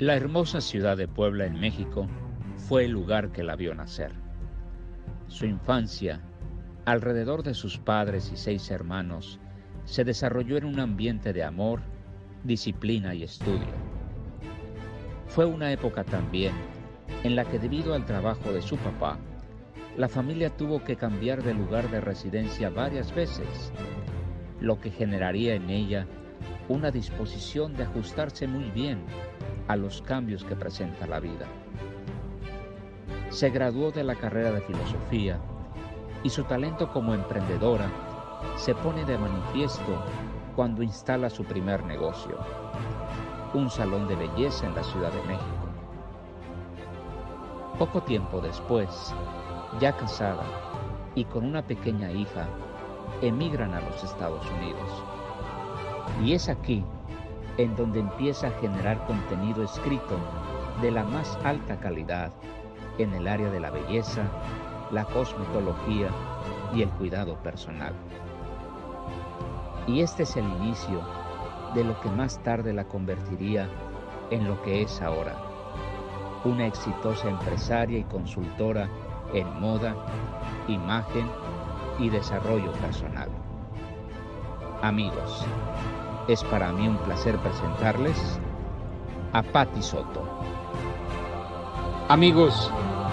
La hermosa ciudad de Puebla en México fue el lugar que la vio nacer. Su infancia, alrededor de sus padres y seis hermanos, se desarrolló en un ambiente de amor, disciplina y estudio. Fue una época también en la que debido al trabajo de su papá, la familia tuvo que cambiar de lugar de residencia varias veces, lo que generaría en ella una disposición de ajustarse muy bien a los cambios que presenta la vida. Se graduó de la carrera de filosofía y su talento como emprendedora se pone de manifiesto cuando instala su primer negocio, un salón de belleza en la Ciudad de México. Poco tiempo después, ya casada y con una pequeña hija, emigran a los Estados Unidos. Y es aquí en donde empieza a generar contenido escrito de la más alta calidad en el área de la belleza, la cosmetología y el cuidado personal. Y este es el inicio de lo que más tarde la convertiría en lo que es ahora, una exitosa empresaria y consultora en moda, imagen y desarrollo personal. Amigos, es para mí un placer presentarles a Patti Soto. Amigos,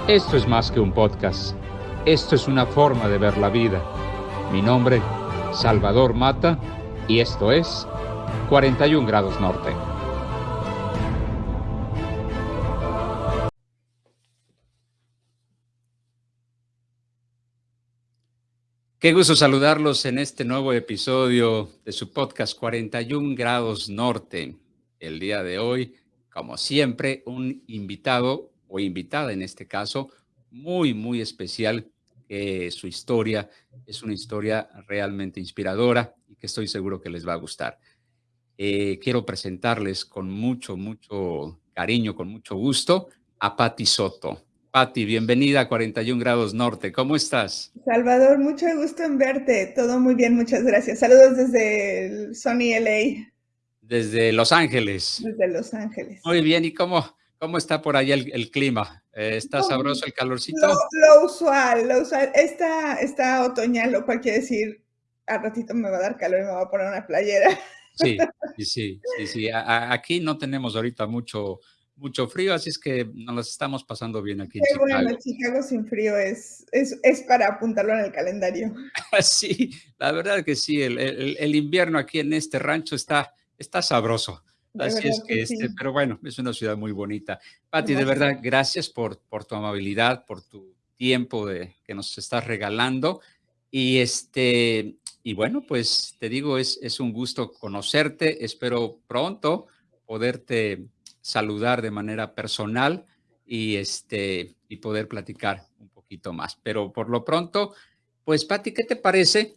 esto es más que un podcast. Esto es una forma de ver la vida. Mi nombre, Salvador Mata, y esto es 41 grados norte. Qué gusto saludarlos en este nuevo episodio de su podcast 41 grados norte. El día de hoy, como siempre, un invitado o invitada en este caso, muy, muy especial. su historia es una historia realmente inspiradora y que estoy seguro que les va a gustar. Eh, quiero presentarles con mucho, mucho cariño, con mucho gusto a Patti Soto. Patti, bienvenida a 41 grados norte. ¿Cómo estás? Salvador, mucho gusto en verte. Todo muy bien, muchas gracias. Saludos desde el Sony LA. Desde Los Ángeles. Desde Los Ángeles. Muy bien, ¿y cómo, cómo está por allá el, clima? Eh, ¿Está sabroso el calorcito? Lo, usual, lo usual. Está, está otoñal, lo cual quiere decir, al ratito me va a dar calor y me va a poner una playera. Sí, sí, sí, sí. sí. aquí no tenemos ahorita mucho mucho frío, así es que nos estamos pasando bien aquí en Chicago. Bueno, Chicago sin frío es, es, es, para apuntarlo en el calendario. sí, la verdad que sí, el, el, invierno aquí en este rancho está, está sabroso. Así es que, este, pero bueno, es una ciudad muy bonita. Pati, de verdad, gracias por, por tu amabilidad, por tu tiempo de, que nos estás regalando. Y este, y bueno, pues te digo, es, es un gusto conocerte. Espero pronto poderte saludar de manera personal y, este, y poder platicar un poquito más. Pero por lo pronto, pues Pati, ¿qué te parece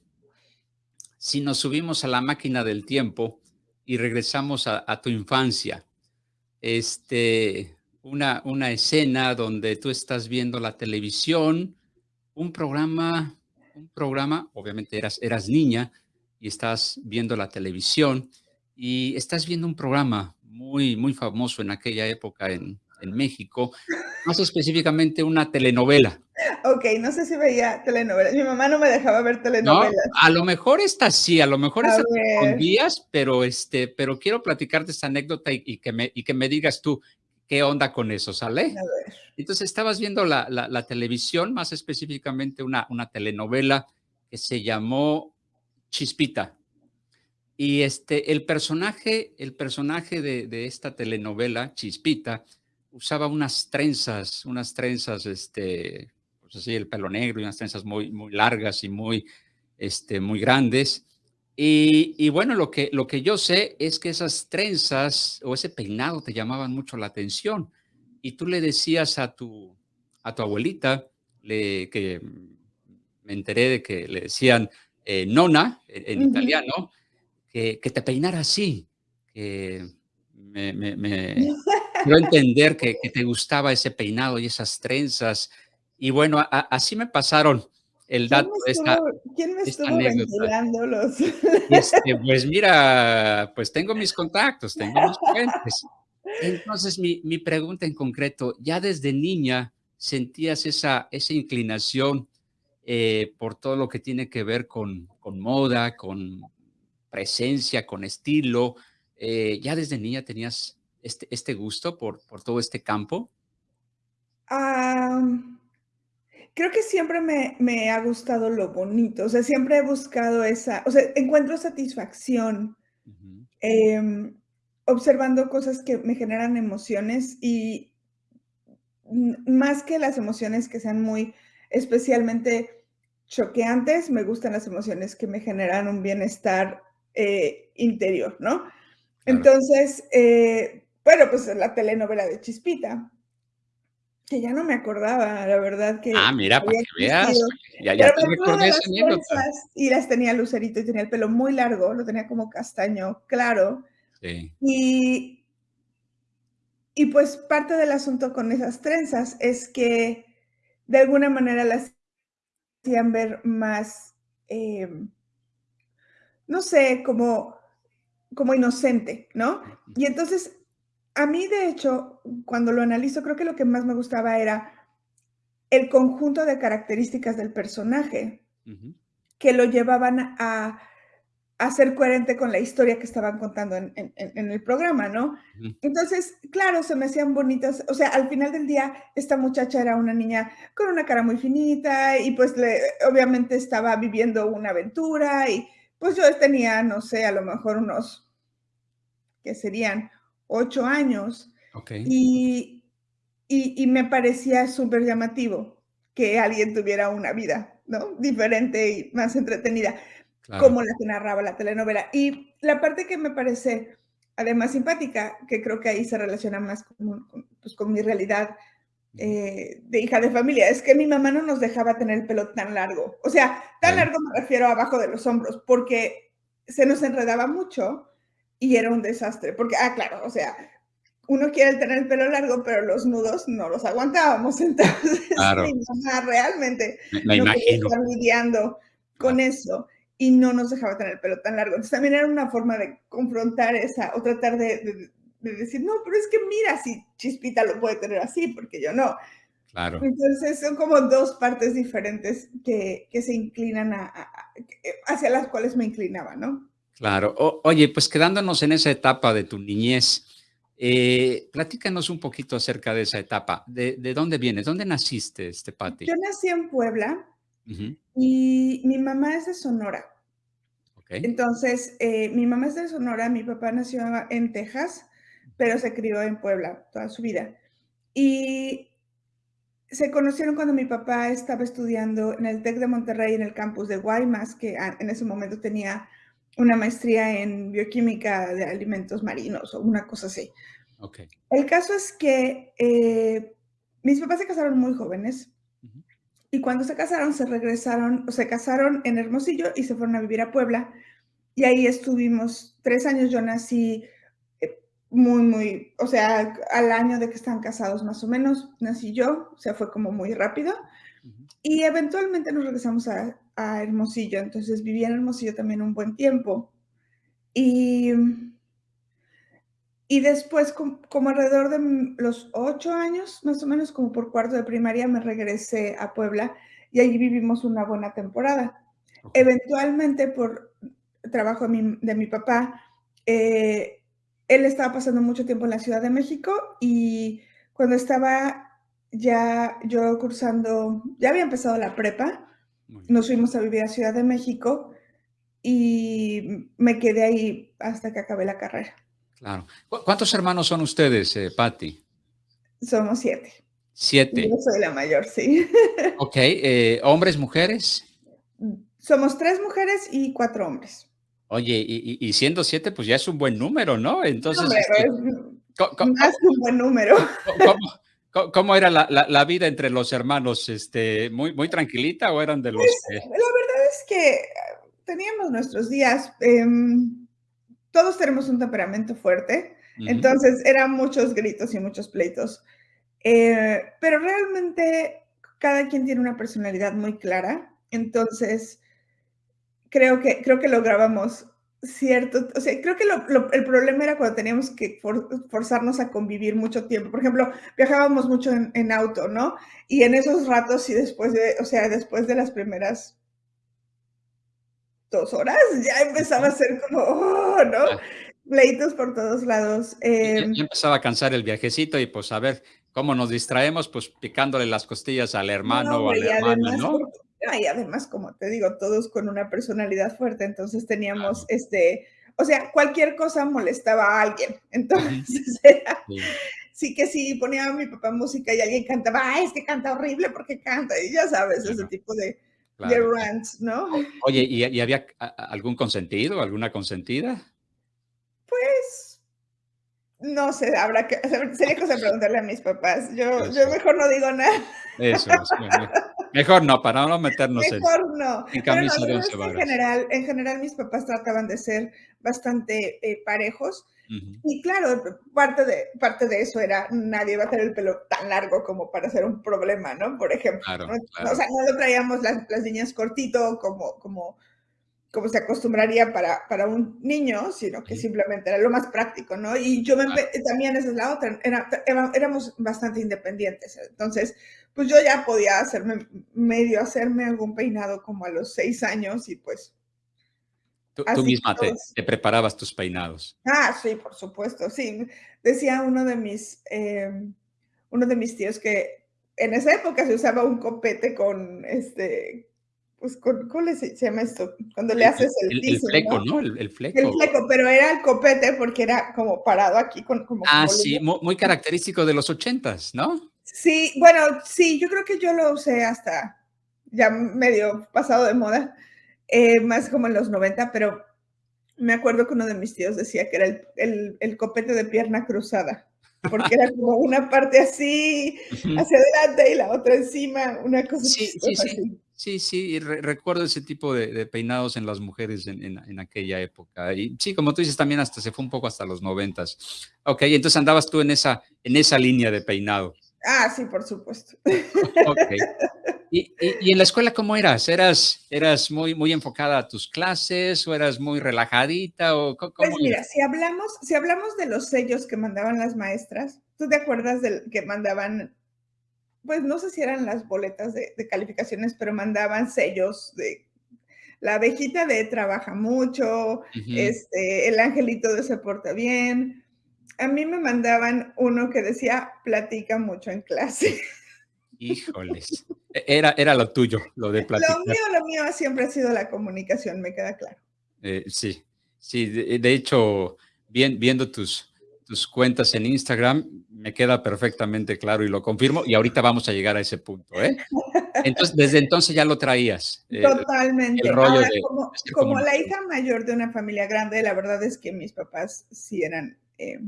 si nos subimos a la máquina del tiempo y regresamos a, tu infancia? Este, una, una escena donde tú estás viendo la televisión, un programa, un programa, obviamente eras, eras niña y estás viendo la televisión y estás viendo un programa muy, muy famoso en aquella época en, en México, más específicamente una telenovela. Ok, no sé si veía telenovelas. Mi mamá no me dejaba ver telenovelas. a lo mejor esta sí, a lo mejor esta con días, pero, este, pero quiero platicarte esta anécdota y, que me, y que me digas tú qué onda con eso, ¿sale? Entonces estabas viendo la, la, la, televisión, más específicamente una, una telenovela que se llamó Chispita. Y este, el personaje, el personaje de, esta telenovela, Chispita, usaba unas trenzas, unas trenzas, este, pues así, el pelo negro y unas trenzas muy, muy largas y muy, este, muy grandes. Y, bueno, lo que, lo que yo sé es que esas trenzas o ese peinado te llamaban mucho la atención. Y tú le decías a tu, a tu abuelita, le, que me enteré de que le decían eh, nona en, italiano, que, te peinara así, que me, me, quiero entender que, te gustaba ese peinado y esas trenzas. Y bueno, así me pasaron el dato de esta, ¿Quién me estuvo ventilando Este, pues mira, pues tengo mis contactos, tengo mis fuentes. Entonces, mi, mi, pregunta en concreto, ya desde niña sentías esa, esa inclinación eh, por todo lo que tiene que ver con, con moda, con presencia, con estilo. Eh, ¿Ya desde niña tenías este, este gusto por, por todo este campo? creo que siempre me, me, ha gustado lo bonito, o sea, siempre he buscado esa, o sea, encuentro satisfacción em, observando cosas que me generan emociones y más que las emociones que sean muy especialmente choqueantes, me gustan las emociones que me generan un bienestar eh, interior, ¿no? Entonces, eh, bueno, pues la telenovela de Chispita, que ya no me acordaba, la verdad que... Ah, mira, para que veas, ya, ya te recordé esa Y las tenía lucerito y tenía el pelo muy largo, lo tenía como castaño, claro. Sí. Y, y pues parte del asunto con esas trenzas es que de alguna manera las hacían ver más, em, no sé, como, como inocente, ¿no? Y entonces, a mí de hecho, cuando lo analizo, creo que lo que más me gustaba era el conjunto de características del personaje que lo llevaban a a ser coherente con la historia que estaban contando en, el programa, ¿no? Entonces, claro, se me hacían bonitas, o sea, al final del día, esta muchacha era una niña con una cara muy finita y pues obviamente estaba viviendo una aventura y pues yo tenía, no sé, a lo mejor unos, que serían ocho años. Y, y, me parecía súper llamativo que alguien tuviera una vida, ¿no? Diferente y más entretenida como la que narraba la telenovela. Y la parte que me parece además simpática, que creo que ahí se relaciona más con, pues, con mi realidad eh, de hija de familia, es que mi mamá no nos dejaba tener el pelo tan largo. O sea, tan largo me refiero abajo de los hombros, porque se nos enredaba mucho y era un desastre. Porque, ah, claro, o sea, uno quiere tener el pelo largo, pero los nudos no los aguantábamos. Entonces, mi mamá realmente me, no estar lidiando con eso y no nos dejaba tener el pelo tan largo. Entonces también era una forma de confrontar esa o tratar de, decir, no, pero es que mira, si Chispita lo puede tener así, porque yo no. Claro. Entonces son como dos partes diferentes que, que se inclinan a, hacia las cuales me inclinaba, ¿no? Claro. oye, pues quedándonos en esa etapa de tu niñez, eh, platícanos un poquito acerca de esa etapa. ¿De, de dónde vienes? ¿Dónde naciste, este Pati? Yo nací en Puebla, y mi mamá es de Sonora. Entonces, eh, mi mamá es de Sonora, mi papá nació en Texas, pero se crió en Puebla toda su vida. Y se conocieron cuando mi papá estaba estudiando en el TEC de Monterrey, en el campus de Guaymas, que en ese momento tenía una maestría en bioquímica de alimentos marinos o una cosa así. El caso es que eh, mis papás se casaron muy jóvenes y cuando se casaron, se regresaron, se casaron en Hermosillo y se fueron a vivir a Puebla. Y ahí estuvimos tres años. Yo nací muy, muy, o sea, al año de que están casados más o menos, nací yo, o sea, fue como muy rápido. Y eventualmente nos regresamos a, a, Hermosillo, entonces viví en Hermosillo también un buen tiempo. Y y después, como, alrededor de los ocho años, más o menos como por cuarto de primaria, me regresé a Puebla y allí vivimos una buena temporada. Eventualmente, por trabajo de mi, papá, eh, él estaba pasando mucho tiempo en la Ciudad de México y cuando estaba ya yo cursando, ya había empezado la prepa, nos fuimos a vivir a Ciudad de México y me quedé ahí hasta que acabé la carrera. Claro. ¿Cuántos hermanos son ustedes, eh, Patti? Somos siete. Siete. Yo soy la mayor, sí. Ok. Eh, ¿Hombres, mujeres? Somos tres mujeres y cuatro hombres. Oye, y, siendo siete, pues ya es un buen número, ¿no? Entonces. Este, más un buen número. ¿Cómo, era la, vida entre los hermanos? Este, muy, ¿Muy tranquilita o eran de los.? Pues, la verdad es que teníamos nuestros días. Em, todos tenemos un temperamento fuerte, entonces eran muchos gritos y muchos pleitos, eh, pero realmente cada quien tiene una personalidad muy clara, entonces creo que, creo que lográbamos cierto, o sea, creo que el problema era cuando teníamos que forzarnos a convivir mucho tiempo. Por ejemplo, viajábamos mucho en, auto, ¿no? Y en esos ratos y después de, o sea, después de las primeras dos horas, ya empezaba a ser como, oh, ¿no? Pleitos por todos lados. Eh, ya, empezaba a cansar el viajecito y pues a ver cómo nos distraemos, pues picándole las costillas al hermano o a la hermana, ¿no? Y además, como te digo, todos con una personalidad fuerte, entonces teníamos este, o sea, cualquier cosa molestaba a alguien. Entonces, sí. que sí, ponía a mi papá música y alguien cantaba, ah, es que canta horrible porque canta, y ya sabes, ese tipo de, rants, ¿no? Oye, ¿y, había algún consentido, alguna consentida? Pues, no sé, habrá que, sería cosa preguntarle a mis papás. Yo, yo mejor no digo nada. Eso, eso. Mejor no, para no meternos Mejor no. en camisa de once En general, en general, mis papás trataban de ser bastante eh, parejos. Y claro, parte de, parte de eso era, nadie va a tener el pelo tan largo como para hacer un problema, ¿no? Por ejemplo. O sea, no lo traíamos las, las niñas cortito como, como, como se acostumbraría para, para un niño, sino que simplemente era lo más práctico, ¿no? Y yo me, también esa es la otra, era, éramos bastante independientes. Entonces, pues yo ya podía hacerme, medio hacerme algún peinado como a los seis años y pues... Tú, misma te, preparabas tus peinados. Ah, sí, por supuesto, sí. Decía uno de mis, em, uno de mis tíos que en esa época se usaba un copete con este, pues, con, ¿cómo se llama esto? Cuando le haces el, el, fleco, ¿no? El, fleco. El fleco, pero era el copete porque era como parado aquí con como. Ah, sí, muy, característico de los ochentas, ¿no? Sí, bueno, sí, yo creo que yo lo usé hasta ya medio pasado de moda, eh, más como en los 90, pero me acuerdo que uno de mis tíos decía que era el, copete de pierna cruzada, porque era como una parte así hacia adelante y la otra encima, una cosa sí, sí, sí. Sí, sí, recuerdo ese tipo de, peinados en las mujeres en, aquella época. Y sí, como tú dices, también hasta se fue un poco hasta los noventas. Ok, entonces andabas tú en esa, en esa línea de peinado. Ah, sí, por supuesto. ¿Y, en la escuela cómo eras? ¿Eras, eras muy, muy enfocada a tus clases o eras muy relajadita? O pues mira, si hablamos, si hablamos de los sellos que mandaban las maestras, ¿tú te acuerdas del que mandaban? Pues no sé si eran las boletas de, calificaciones, pero mandaban sellos de la abejita de trabaja mucho, este, el angelito de se porta bien, a mí me mandaban uno que decía, platica mucho en clase. Híjoles, era, era lo tuyo, lo de platicar. Lo mío, lo mío siempre ha sido la comunicación, me queda claro. Eh, sí, sí, de, hecho, viendo tus, tus cuentas en Instagram, me queda perfectamente claro y lo confirmo, y ahorita vamos a llegar a ese punto, ¿eh? Entonces, desde entonces ya lo traías. Eh, Totalmente. Ahora, como, la hija mayor de una familia grande, la verdad es que mis papás sí eran... Eh,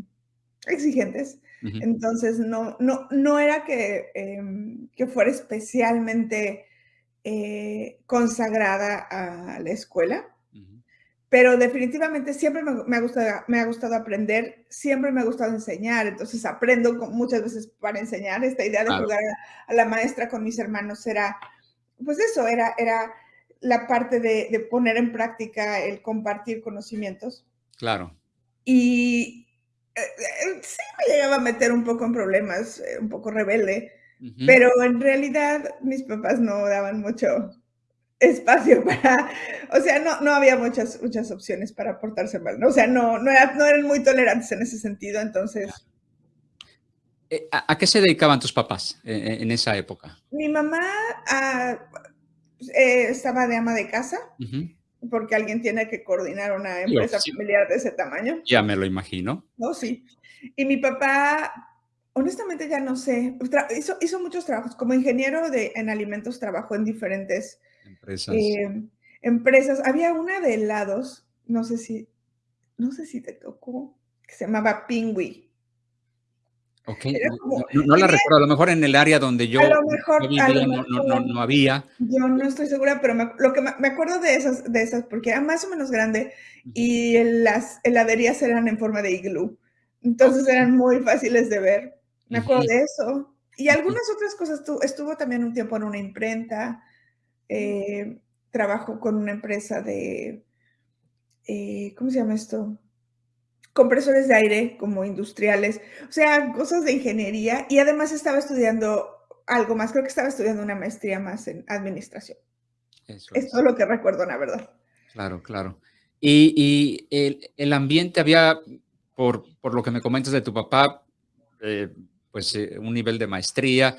exigentes. Entonces, no, no, no era que, em, que fuera especialmente eh, consagrada a la escuela, pero definitivamente siempre me, ha gustado, me ha gustado aprender, siempre me ha gustado enseñar, entonces aprendo muchas veces para enseñar. Esta idea de jugar a, la maestra con mis hermanos era, pues eso, era, era la parte de, de poner en práctica el compartir conocimientos. Claro. Y, sí me llegaba a meter un poco en problemas, eh, un poco rebelde, pero en realidad mis papás no daban mucho espacio para, o sea, no, no había muchas, muchas opciones para portarse mal, ¿no? o sea, no, no, no eran muy tolerantes en ese sentido, entonces... ¿A, qué se dedicaban tus papás en, esa época? Mi mamá ah, estaba de ama de casa porque alguien tiene que coordinar una empresa familiar de ese tamaño. Ya me lo imagino. No, sí. Y mi papá, honestamente ya no sé, hizo, hizo muchos trabajos. Como ingeniero de, en alimentos trabajó en diferentes empresas. Eh, empresas. Había una de helados, no sé si, no sé si te tocó, que se llamaba No, la recuerdo, a lo mejor en el área donde yo, vivía no, había. Yo no estoy segura, pero me, lo que me, acuerdo de esas, de esas, porque era más o menos grande y las heladerías eran en forma de iglú, entonces eran muy fáciles de ver. Me acuerdo de eso. Y algunas otras cosas, estuvo también un tiempo en una imprenta, eh, trabajó con una empresa de eh, ¿cómo se llama esto? Compresores de aire como industriales, o sea, cosas de ingeniería y además estaba estudiando algo más, creo que estaba estudiando una maestría más en administración. Eso es. todo lo que recuerdo, la verdad. Claro, claro. Y, el, ambiente había, por, por, lo que me comentas de tu papá, eh, pues eh, un nivel de maestría,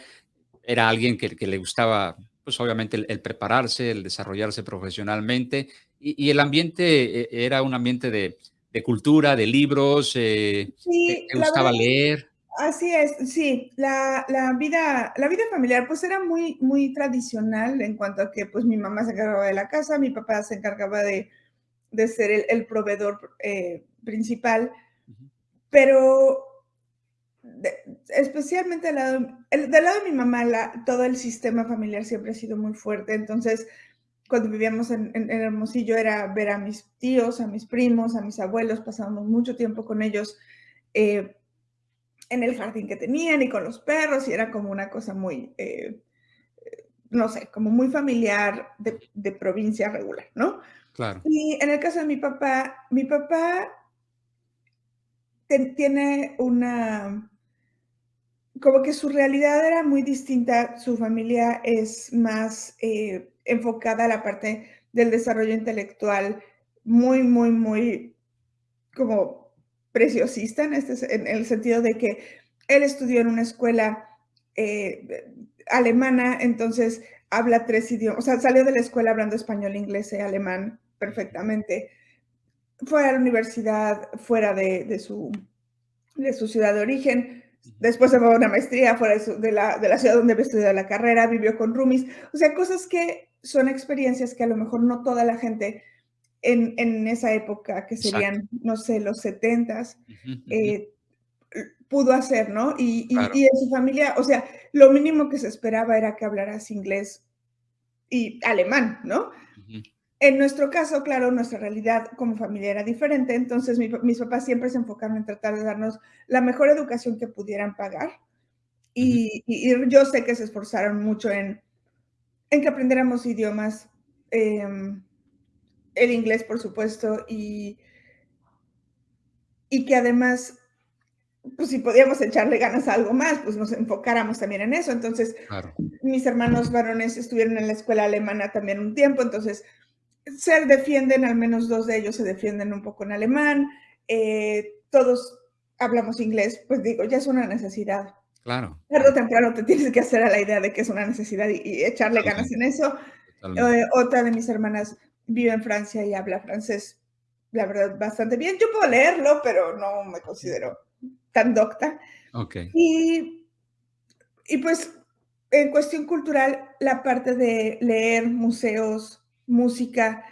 era alguien que, que le gustaba, pues obviamente el, prepararse, el desarrollarse profesionalmente, y, el ambiente eh, era un ambiente de, de cultura, de libros, sí, le gustaba leer. Así es, sí, la, la, vida, la vida familiar pues era muy, muy tradicional en cuanto a que pues mi mamá se encargaba de la casa, mi papá se encargaba de, de ser el, proveedor eh, principal, pero especialmente del lado, del lado de mi mamá, la, todo el sistema familiar siempre ha sido muy fuerte, entonces cuando vivíamos en, en, Hermosillo era ver a mis tíos, a mis primos, a mis abuelos, pasábamos mucho tiempo con ellos. Eh, en el jardín que tenían y con los perros y era como una cosa muy, eh, no sé, como muy familiar de, provincia regular, ¿no? Claro. Y en el caso de mi papá, mi papá tiene una, como que su realidad era muy distinta, su familia es más eh, enfocada a la parte del desarrollo intelectual, muy, muy, muy como preciosista en, este, en el sentido de que él estudió en una escuela eh, alemana, entonces habla tres idiomas, o sea, salió de la escuela hablando español, inglés y alemán perfectamente. Fue a la universidad fuera de, su, de su ciudad de origen, después se fue a una maestría fuera de, la, de la ciudad donde había estudiado la carrera, vivió con roomies, o sea, cosas que son experiencias que a lo mejor no toda la gente en, esa época, que serían, no sé, los setentas, eh, pudo hacer, ¿no? Y, en su familia, o sea, lo mínimo que se esperaba era que hablaras inglés y alemán, ¿no? En nuestro caso, claro, nuestra realidad como familia era diferente, entonces mis papás siempre se enfocaron en tratar de darnos la mejor educación que pudieran pagar. Y, yo sé que se esforzaron mucho en, en que aprendiéramos idiomas. Em, el inglés, por supuesto, y, y que además, pues si podíamos echarle ganas a algo más, pues nos enfocáramos también en eso. Entonces, mis hermanos varones estuvieron en la escuela alemana también un tiempo, entonces se defienden, al menos dos de ellos se defienden un poco en alemán, eh, todos hablamos inglés, pues digo, ya es una necesidad. Claro. Tarde o temprano te tienes que hacer a la idea de que es una necesidad y, echarle ganas en eso. Eh, otra de mis hermanas vive en Francia y habla francés, la verdad, bastante bien. Yo puedo leerlo, pero no me considero tan docta. Ok. Y, y pues, en cuestión cultural, la parte de leer museos, música,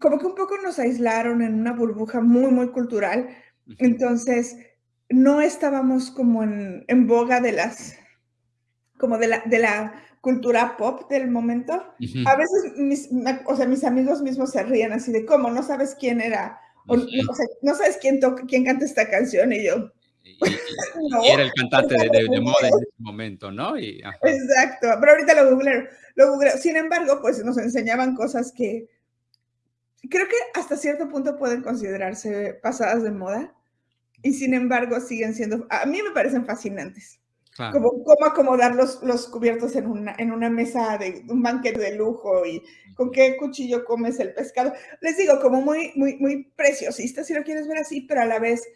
como que un poco nos aislaron en una burbuja muy, muy cultural. Entonces, no estábamos como en, en boga de las, como de la, de la cultura pop del momento. A veces, mis, o sea, mis amigos mismos se ríen así de, ¿cómo? ¿No sabes quién era? O, no, sabes quién, toca, quién canta esta canción y yo... no, era el cantante de, moda en ese momento, ¿no? Exacto, pero ahorita lo googleo, lo Sin embargo, pues nos enseñaban cosas que creo que hasta cierto punto pueden considerarse pasadas de moda y sin embargo siguen siendo, a mí me parecen fascinantes. Como cómo acomodar los, los cubiertos en una, en una mesa de un banquete de lujo y con qué cuchillo comes el pescado. Les digo, como muy, muy, muy preciosista, si lo quieres ver así, pero a la vez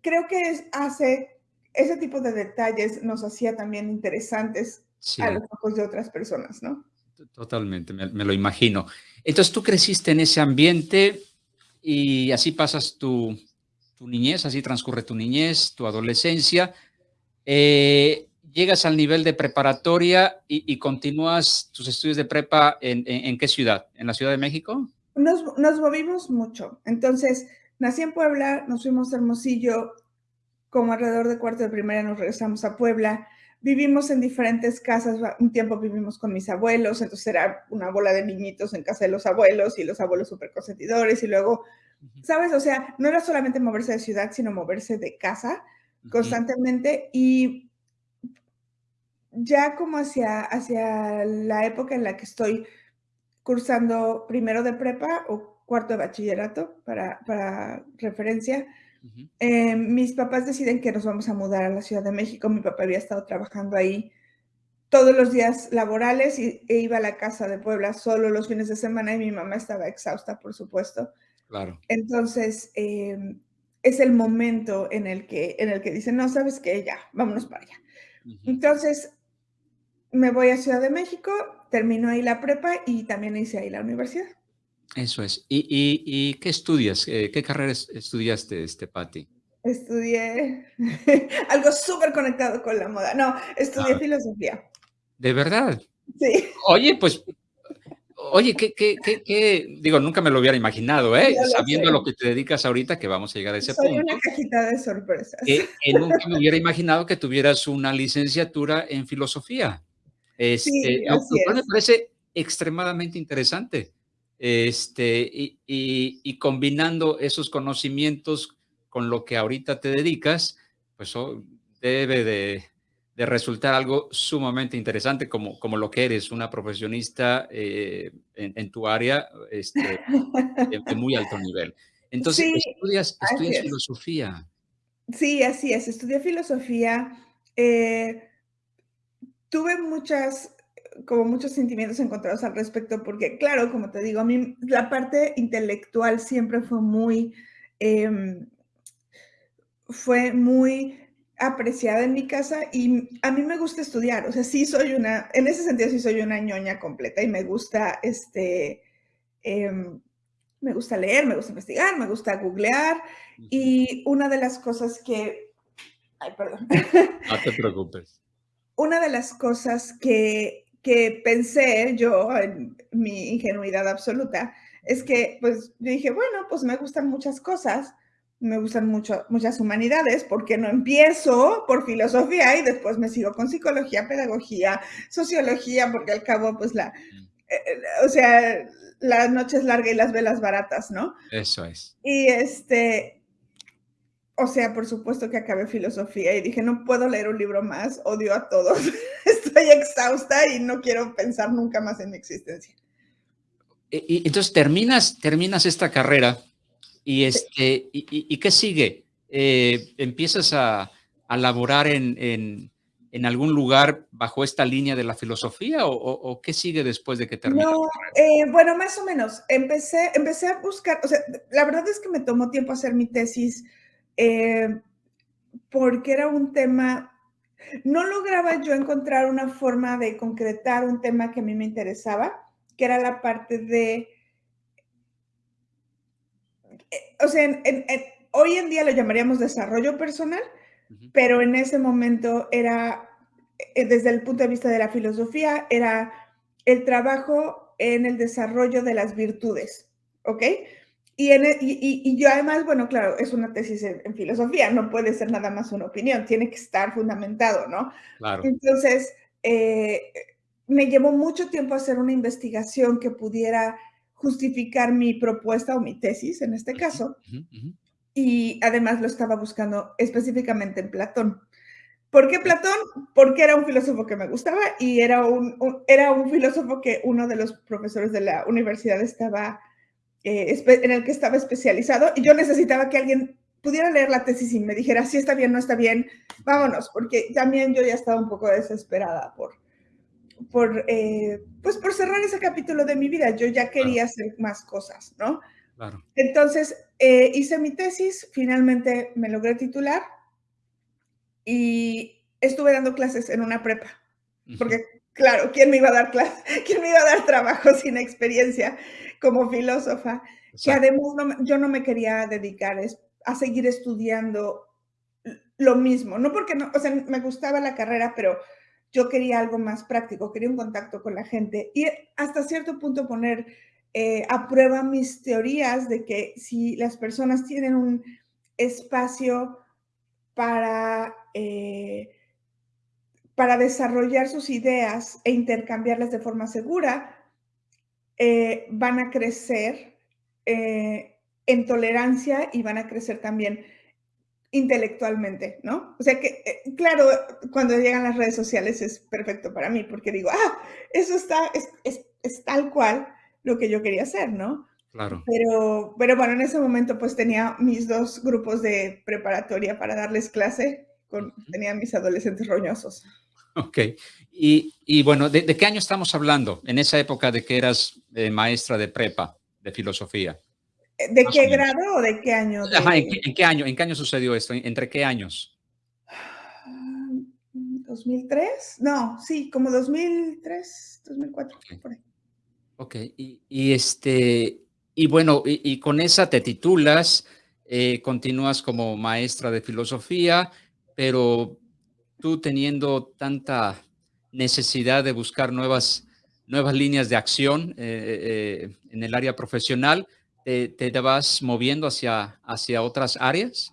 creo que hace ese tipo de detalles nos hacía también interesantes a los ojos de otras personas, ¿no? Totalmente, me, me, lo imagino. Entonces tú creciste en ese ambiente y así pasas tu, tu niñez, así transcurre tu niñez, tu adolescencia eh, llegas al nivel de preparatoria y, continúas tus estudios de prepa en, qué ciudad? ¿En la Ciudad de México? Nos, movimos mucho. Entonces, nací en Puebla, nos fuimos a Hermosillo, como alrededor de cuarto de primaria nos regresamos a Puebla. Vivimos en diferentes casas, un tiempo vivimos con mis abuelos, entonces era una bola de niñitos en casa de los abuelos y los abuelos súper consentidores y luego, ¿sabes? O sea, no era solamente moverse de ciudad, sino moverse de casa constantemente y ya como hacia, hacia la época en la que estoy cursando primero de prepa o cuarto de bachillerato, para, para referencia. Eh, mis papás deciden que nos vamos a mudar a la Ciudad de México. Mi papá había estado trabajando ahí todos los días laborales y, e iba a la casa de Puebla solo los fines de semana y mi mamá estaba exhausta, por supuesto. Claro. Entonces, em, es el momento en el que, en el que dicen, no, sabes qué, ya, vámonos para allá. Entonces, me voy a Ciudad de México, termino ahí la prepa y también hice ahí la universidad. Eso es. ¿Y, qué estudias? Eh, ¿Qué carrera estudiaste, este, Patti? Estudié algo súper conectado con la moda. No, estudié filosofía. ¿De verdad? Sí. Oye, pues, oye, ¿qué, qué, qué, digo, nunca me lo hubiera imaginado, ¿eh? Sabiendo a lo que te dedicas ahorita, que vamos a llegar a ese punto. Soy una cajita de sorpresas. Que, nunca me hubiera imaginado que tuvieras una licenciatura en filosofía. Este, sí, lo me parece extremadamente interesante. Este, y, y, combinando esos conocimientos con lo que ahorita te dedicas, pues oh, debe de, de, resultar algo sumamente interesante como, como lo que eres, una profesionista eh, en, tu área este, de, muy alto nivel. Entonces, estudias, estudias filosofía. Sí, así es, estudié filosofía. Eh, tuve muchas como muchos sentimientos encontrados al respecto, porque claro, como te digo, a mí la parte intelectual siempre fue muy, em, fue muy apreciada en mi casa y a mí me gusta estudiar, o sea, sí soy una, en ese sentido sí soy una ñoña completa y me gusta, este, em, me gusta leer, me gusta investigar, me gusta googlear y una de las cosas que, ay, perdón. No te preocupes. Una de las cosas que que pensé yo en mi ingenuidad absoluta es que pues yo dije, bueno, pues me gustan muchas cosas, me gustan mucho, muchas humanidades, ¿por qué no empiezo por filosofía y después me sigo con psicología, pedagogía, sociología, porque al cabo pues la, eh, eh, o sea, la noche es larga y las velas baratas, ¿no? Eso es. Y este, o sea, por supuesto que acabé filosofía y dije, no puedo leer un libro más, odio a todos, estoy exhausta y no quiero pensar nunca más en mi existencia. Y, entonces terminas, terminas esta carrera y, este, y, qué sigue? Eh, ¿Empiezas a, a laborar en, en, algún lugar bajo esta línea de la filosofía o, qué sigue después de que terminas? No, eh, bueno, más o menos. Empecé, empecé a buscar, o sea, la verdad es que me tomó tiempo hacer mi tesis eh, porque era un tema, no lograba yo encontrar una forma de concretar un tema que a mí me interesaba, que era la parte de, o sea, hoy en día lo llamaríamos desarrollo personal, pero en ese momento era, eh, desde el punto de vista de la filosofía, era el trabajo en el desarrollo de las virtudes, ¿ok? E, y, yo además, bueno, claro, es una tesis en, filosofía, no puede ser nada más una opinión, tiene que estar fundamentado, ¿no? Claro. Entonces, eh, me llevó mucho tiempo hacer una investigación que pudiera justificar mi propuesta o mi tesis en este caso. Y además lo estaba buscando específicamente en Platón. ¿Por qué Platón? Porque era un filósofo que me gustaba y era un, era un filósofo que uno de los profesores de la universidad estaba eh, en el que estaba especializado y yo necesitaba que alguien pudiera leer la tesis y me dijera si está bien, no está bien, vámonos, porque también yo ya estaba un poco desesperada por, por, eh, pues por cerrar ese capítulo de mi vida. Yo ya quería hacer más cosas, ¿no? Claro. Entonces, eh, hice mi tesis, finalmente me logré titular y estuve dando clases en una prepa, porque claro, ¿quién me iba a dar clase? ¿Quién me iba a dar trabajo sin experiencia? como filósofa, que además yo no me quería dedicar a seguir estudiando lo mismo, no porque no, o sea, me gustaba la carrera, pero yo quería algo más práctico, quería un contacto con la gente y hasta cierto punto poner eh, a prueba mis teorías de que si las personas tienen un espacio para, eh, para desarrollar sus ideas e intercambiarlas de forma segura, eh, van a crecer en tolerancia y van a crecer también intelectualmente, ¿no? O sea que, eh, claro, cuando llegan las redes sociales es perfecto para mí porque digo, ah, eso está, es, es, tal cual lo que yo quería hacer, ¿no? Claro. Pero, pero bueno, en ese momento pues tenía mis dos grupos de preparatoria para darles clase, con, tenía mis adolescentes roñosos. Ok. Y, y bueno, ¿de, ¿de, qué año estamos hablando? En esa época de que eras eh, maestra de prepa, de filosofía. ¿De qué grado o de qué año? Ajá, ¿en, qué, ¿en, qué, año? ¿En qué año sucedió esto? ¿Entre qué años? ¿2003? No, sí, como 2003, 2004, okay. por ahí. Ok, y, y este, y bueno, y, y, con esa te titulas, eh, continúas como maestra de filosofía, pero tú teniendo tanta necesidad de buscar nuevas, nuevas líneas de acción eh, eh, en el área profesional, ¿te, te vas moviendo hacia, hacia otras áreas?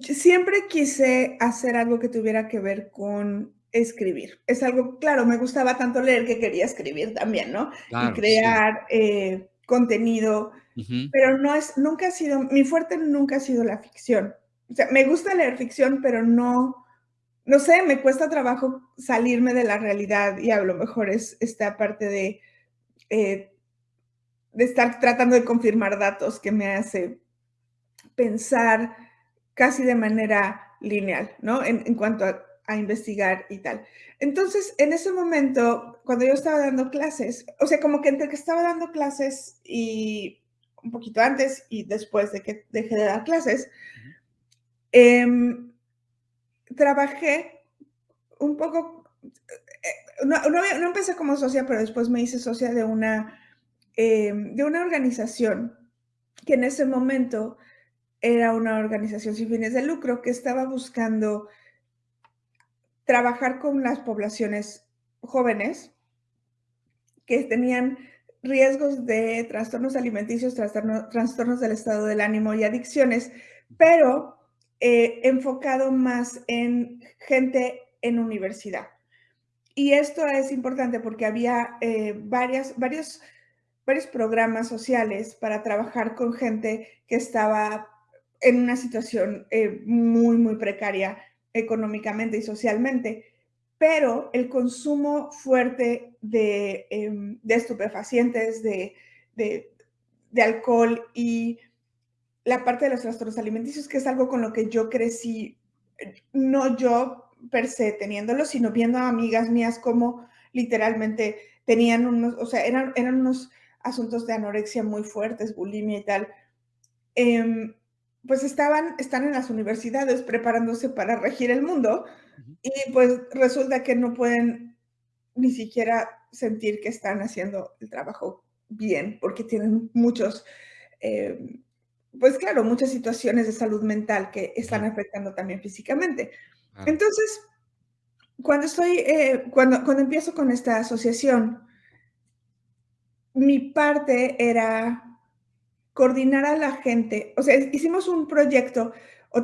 Siempre quise hacer algo que tuviera que ver con escribir. Es algo, claro, me gustaba tanto leer que quería escribir también, ¿no? Claro, y crear sí. eh, contenido, uh -huh. pero no es, nunca ha sido, mi fuerte nunca ha sido la ficción. O sea, me gusta leer ficción, pero no, no sé, me cuesta trabajo salirme de la realidad y a lo mejor es esta parte de, eh, de estar tratando de confirmar datos que me hace pensar casi de manera lineal, ¿no? En, en cuanto a, a, investigar y tal. Entonces, en ese momento, cuando yo estaba dando clases, o sea, como que entre que estaba dando clases y un poquito antes y después de que dejé de dar clases, eh, trabajé un poco, eh, no, no, no, empecé como socia, pero después me hice socia de una, eh, de una organización que en ese momento era una organización sin fines de lucro que estaba buscando trabajar con las poblaciones jóvenes que tenían riesgos de trastornos alimenticios, trastorno, trastornos del estado del ánimo y adicciones, pero eh, enfocado más en gente en universidad. Y esto es importante porque había eh, varias, varios, varios programas sociales para trabajar con gente que estaba en una situación eh, muy, muy precaria económicamente y socialmente, pero el consumo fuerte de, eh, de estupefacientes, de, de, alcohol y la parte de los trastornos alimenticios, que es algo con lo que yo crecí, no yo per se teniéndolo, sino viendo a amigas mías como literalmente tenían unos, o sea, eran, eran unos asuntos de anorexia muy fuertes, bulimia y tal. Eh, pues estaban, están en las universidades preparándose para regir el mundo y pues resulta que no pueden ni siquiera sentir que están haciendo el trabajo bien porque tienen muchos, eh, pues claro, muchas situaciones de salud mental que están afectando también físicamente. Entonces, cuando estoy, eh, cuando, cuando empiezo con esta asociación, mi parte era coordinar a la gente, o sea, hicimos un proyecto,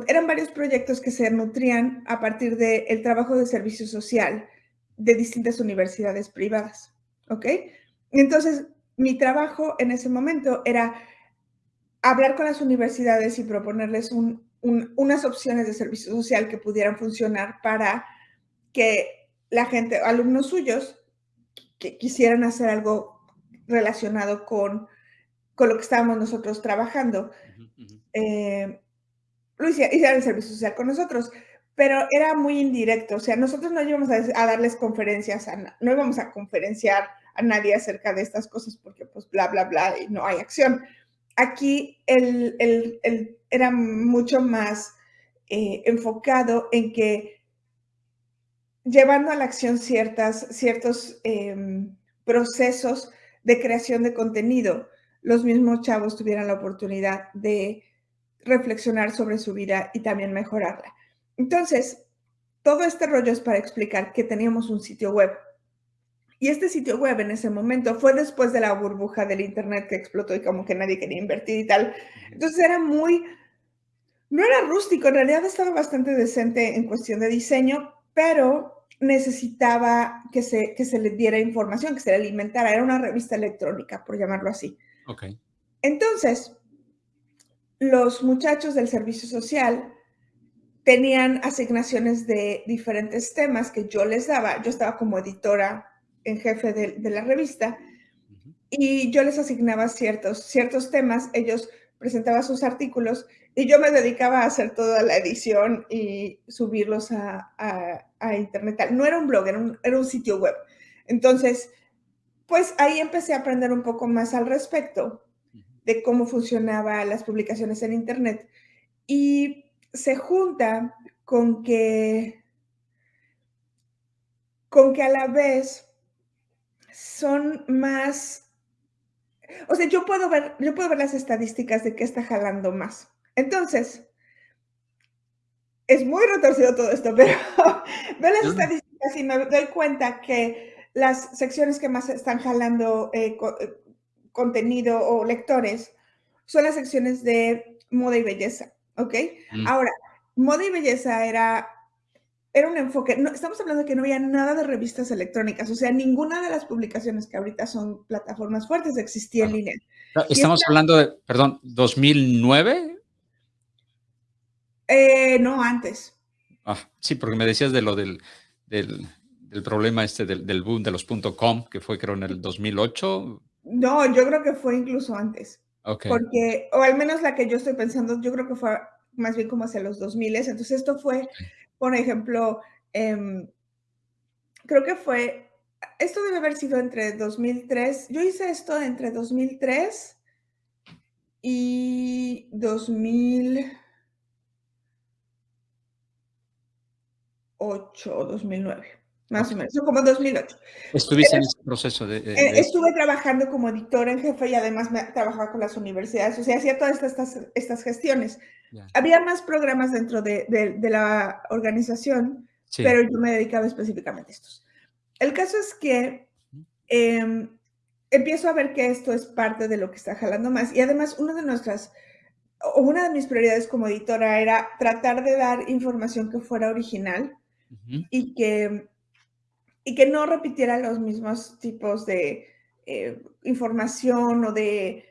eran varios proyectos que se nutrían a partir del de trabajo de servicio social de distintas universidades privadas, ¿ok? Entonces, mi trabajo en ese momento era hablar con las universidades y proponerles un, un, unas opciones de servicio social que pudieran funcionar para que la gente, alumnos suyos, que quisieran hacer algo relacionado con con lo que estábamos nosotros trabajando. Uh -huh. eh, lo hicieron el servicio social con nosotros, pero era muy indirecto, o sea, nosotros no íbamos a, a darles conferencias, a, no íbamos a conferenciar a nadie acerca de estas cosas porque pues bla, bla, bla, y no hay acción. Aquí el, el, el era mucho más eh, enfocado en que llevando a la acción ciertas, ciertos eh, procesos de creación de contenido, los mismos chavos tuvieran la oportunidad de reflexionar sobre su vida y también mejorarla. Entonces, todo este rollo es para explicar que teníamos un sitio web. Y este sitio web en ese momento fue después de la burbuja del Internet que explotó y como que nadie quería invertir y tal. Entonces era muy, no era rústico, en realidad estaba bastante decente en cuestión de diseño, pero necesitaba que se, que se le diera información, que se le alimentara. Era una revista electrónica, por llamarlo así. Okay. Entonces, los muchachos del servicio social tenían asignaciones de diferentes temas que yo les daba. Yo estaba como editora en jefe de, de la revista. Uh -huh. y yo les asignaba ciertos, ciertos temas, ellos presentaban sus artículos y yo me dedicaba a hacer toda la edición y subirlos a, internet. No era un blog, era un, era un sitio web. Entonces, pues ahí empecé a aprender un poco más al respecto de cómo funcionaban las publicaciones en internet y se junta con que con que a la vez son más, o sea, yo puedo ver, yo puedo ver las estadísticas de qué está jalando más. Entonces, es muy retorcido todo esto, pero veo las estadísticas y me doy cuenta que las secciones que más están jalando eh, eh, contenido o lectores son las secciones de moda y belleza, ¿ok? Mm. Ahora, moda y belleza era era un enfoque, no, estamos hablando de que no había nada de revistas electrónicas, o sea, ninguna de las publicaciones que ahorita son plataformas fuertes existía en línea. Estamos hablando de, perdón, 2009? Eh, no, antes. Ah, sí, porque me decías de lo del, del, problema este del, boom de los .com, que fue creo en el 2008. No, yo creo que fue incluso antes. Okay. Porque, o al menos la que yo estoy pensando, yo creo que fue más bien como hacia los 2000. Entonces esto fue por ejemplo, em, creo que fue, esto debe haber sido entre 2003, yo hice esto entre 2003 y 2008 o 2009. Más o menos, como 2008. Estuviste en ese proceso de, eh, Estuve trabajando como editora en jefe y además me, trabajaba con las universidades, o sea, hacía todas estas, estas gestiones. Había más programas dentro de, de, la organización, pero yo me dedicaba específicamente a estos. El caso es que eh, empiezo a ver que esto es parte de lo que está jalando más y además una de nuestras, o una de mis prioridades como editora era tratar de dar información que fuera original y que y que no repitiera los mismos tipos de eh, información o de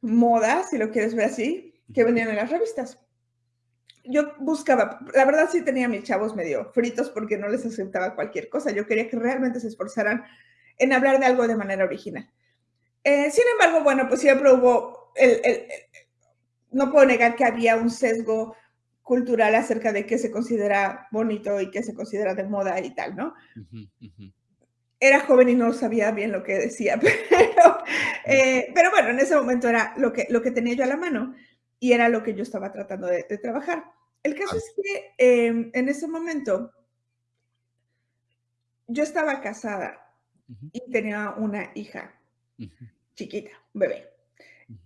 moda, si lo quieres ver así, que venían en las revistas. Yo buscaba, la verdad sí tenía mis chavos medio fritos porque no les aceptaba cualquier cosa. Yo quería que realmente se esforzaran en hablar de algo de manera original. Eh, sin embargo, bueno, pues siempre hubo, no puedo negar que había un sesgo cultural acerca de qué se considera bonito y qué se considera de moda y tal, ¿no? Era joven y no sabía bien lo que decía, pero, eh, pero bueno, en ese momento era lo que, lo que tenía yo a la mano y era lo que yo estaba tratando de, trabajar. El caso es que em, en ese momento yo estaba casada y tenía una hija chiquita, bebé.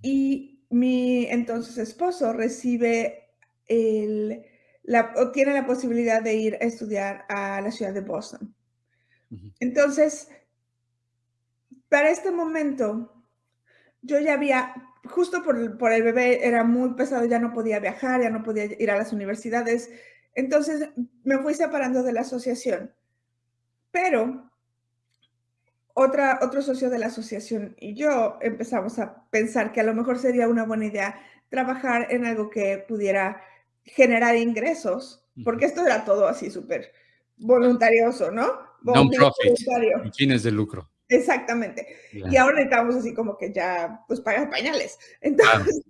Y mi entonces esposo recibe el, la, tiene la posibilidad de ir a estudiar a la ciudad de Boston. Entonces, para este momento, yo ya había, justo por, por, el bebé era muy pesado, ya no podía viajar, ya no podía ir a las universidades. Entonces, me fui separando de la asociación. Pero otra, otro socio de la asociación y yo empezamos a pensar que a lo mejor sería una buena idea trabajar en algo que pudiera generar ingresos, porque esto era todo así súper voluntarioso, ¿no? Non-profit, fines de lucro. Exactamente. Y ahora estamos así como que ya, pues, pagas pañales. Entonces,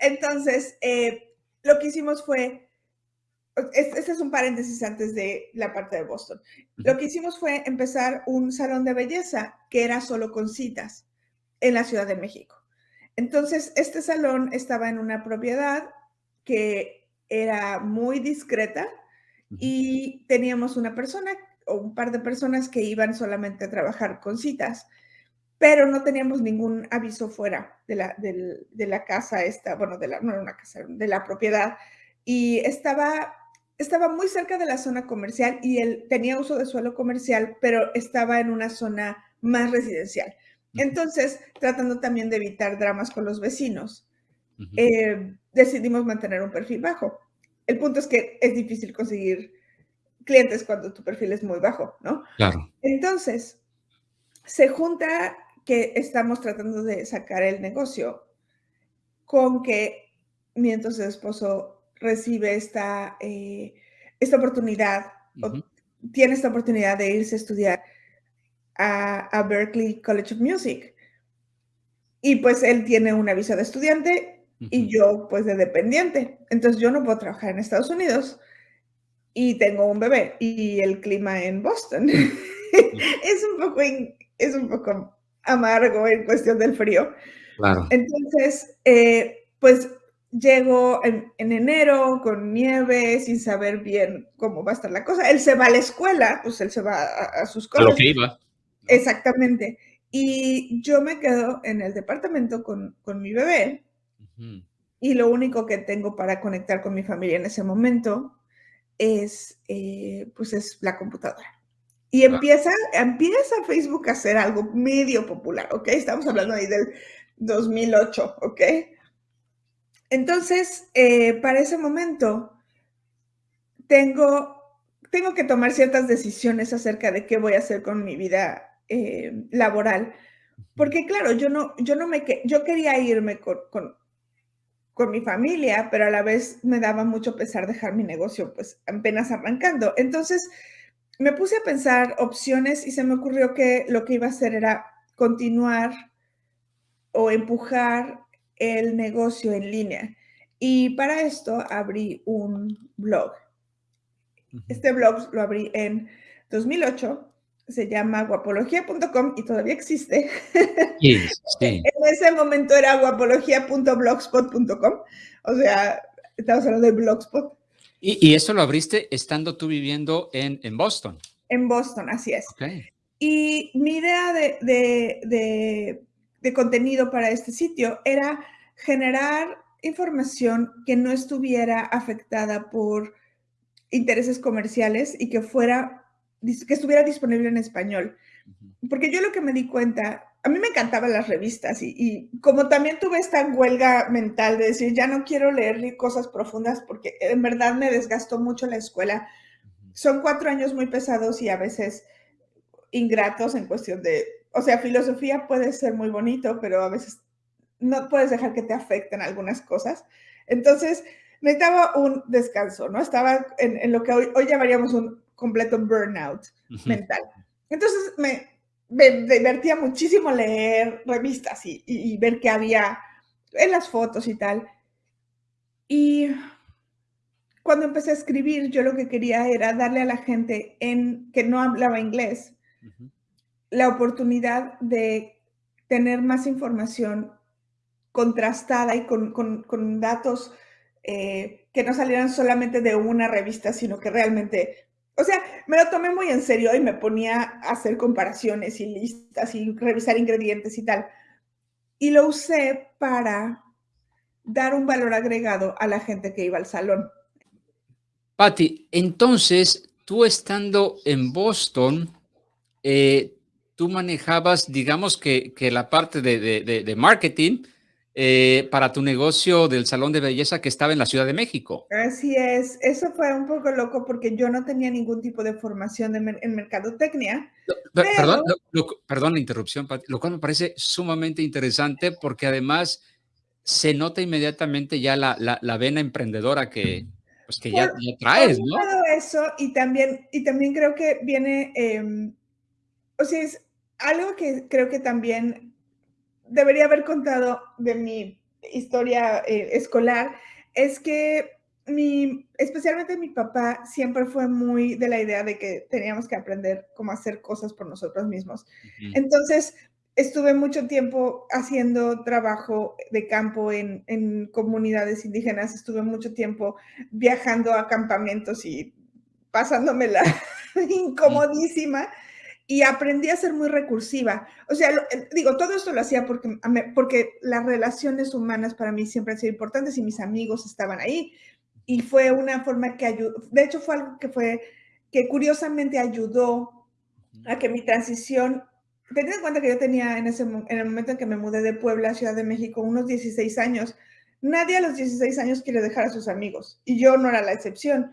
entonces eh, lo que hicimos fue, este es un paréntesis antes de la parte de Boston. Lo que hicimos fue empezar un salón de belleza que era solo con citas en la Ciudad de México. Entonces, este salón estaba en una propiedad que era muy discreta y teníamos una persona o un par de personas que iban solamente a trabajar con citas, pero no teníamos ningún aviso fuera de la, de, la casa esta, bueno, de la, no era una casa, de la propiedad, y estaba, estaba muy cerca de la zona comercial y él tenía uso de suelo comercial, pero estaba en una zona más residencial. Entonces, tratando también de evitar dramas con los vecinos, eh, decidimos mantener un perfil bajo. El punto es que es difícil conseguir clientes cuando tu perfil es muy bajo, ¿no? Claro. Entonces, se junta que estamos tratando de sacar el negocio con que mi entonces esposo recibe esta, eh, esta oportunidad, tiene esta oportunidad de irse a estudiar a, Berkeley College of Music. Y pues él tiene una visa de estudiante y yo pues de dependiente. Entonces yo no puedo trabajar en Estados Unidos y tengo un bebé y el clima en Boston es, un poco es un poco amargo en cuestión del frío. Claro. Entonces, eh, pues llego en, enero con nieve, sin saber bien cómo va a estar la cosa. Él se va a la escuela, pues él se va a, sus cosas. A lo que iba. Exactamente. Y yo me quedo en el departamento con, mi bebé. Y lo único que tengo para conectar con mi familia en ese momento es, eh, pues es la computadora. Y empieza, empieza Facebook a hacer algo medio popular, ¿ok? Estamos hablando ahí del 2008, ¿ok? Entonces, eh, para ese momento, tengo, tengo que tomar ciertas decisiones acerca de qué voy a hacer con mi vida eh, laboral. Porque claro, yo no, yo no me, yo quería irme con, con, con, mi familia, pero a la vez me daba mucho pesar dejar mi negocio, pues apenas arrancando. Entonces, me puse a pensar opciones y se me ocurrió que lo que iba a hacer era continuar o empujar el negocio en línea. Y para esto abrí un blog. Este blog lo abrí en 2008, se llama guapología.com y todavía existe. en ese momento era guapología.blogspot.com, o sea, estamos hablando de blogspot. Y, eso lo abriste estando tú viviendo en, en Boston. En Boston, así es. Y mi idea de de contenido para este sitio era generar información que no estuviera afectada por intereses comerciales y que fuera que estuviera disponible en español. Porque yo lo que me di cuenta, a mí me encantaban las revistas y, como también tuve esta huelga mental de decir, ya no quiero leer cosas profundas porque en verdad me desgastó mucho la escuela. Son cuatro años muy pesados y a veces ingratos en cuestión de o sea, filosofía puede ser muy bonito, pero a veces no puedes dejar que te afecten algunas cosas. Entonces, necesitaba un descanso, ¿no? Estaba en, lo que hoy, llamaríamos un completo burnout mental. Entonces, me, divertía muchísimo leer revistas y, ver qué había en las fotos y tal. Y cuando empecé a escribir, yo lo que quería era darle a la gente en, que no hablaba inglés la oportunidad de tener más información contrastada y con, datos eh, que no salieran solamente de una revista, sino que realmente, o sea, me lo tomé muy en serio y me ponía a hacer comparaciones y listas y revisar ingredientes y tal. Y lo usé para dar un valor agregado a la gente que iba al salón. Patti, entonces, tú estando en Boston, eh, tú manejabas, digamos que, la parte de, marketing eh, para tu negocio del salón de belleza que estaba en la Ciudad de México. Así es, eso fue un poco loco porque yo no tenía ningún tipo de formación en mercadotecnia. Perdón, perdón la interrupción, lo cual me parece sumamente interesante porque además se nota inmediatamente ya la, vena emprendedora que, pues que ya, traes, ¿no? Todo eso y también, y también creo que viene, em, o sea, es, algo que creo que también debería haber contado de mi historia eh, escolar es que mi, especialmente mi papá siempre fue muy de la idea de que teníamos que aprender cómo hacer cosas por nosotros mismos. Entonces, estuve mucho tiempo haciendo trabajo de campo en, en, comunidades indígenas, estuve mucho tiempo viajando a campamentos y pasándomela incomodísima y aprendí a ser muy recursiva. O sea, eh, digo, todo esto lo hacía porque, porque las relaciones humanas para mí siempre han sido importantes y mis amigos estaban ahí. Y fue una forma que ayudó, de hecho fue algo que fue, que curiosamente ayudó a que mi transición, teniendo en cuenta que yo tenía en, ese, en el momento en que me mudé de Puebla a Ciudad de México unos 16 años, nadie a los 16 años quiere dejar a sus amigos y yo no era la excepción.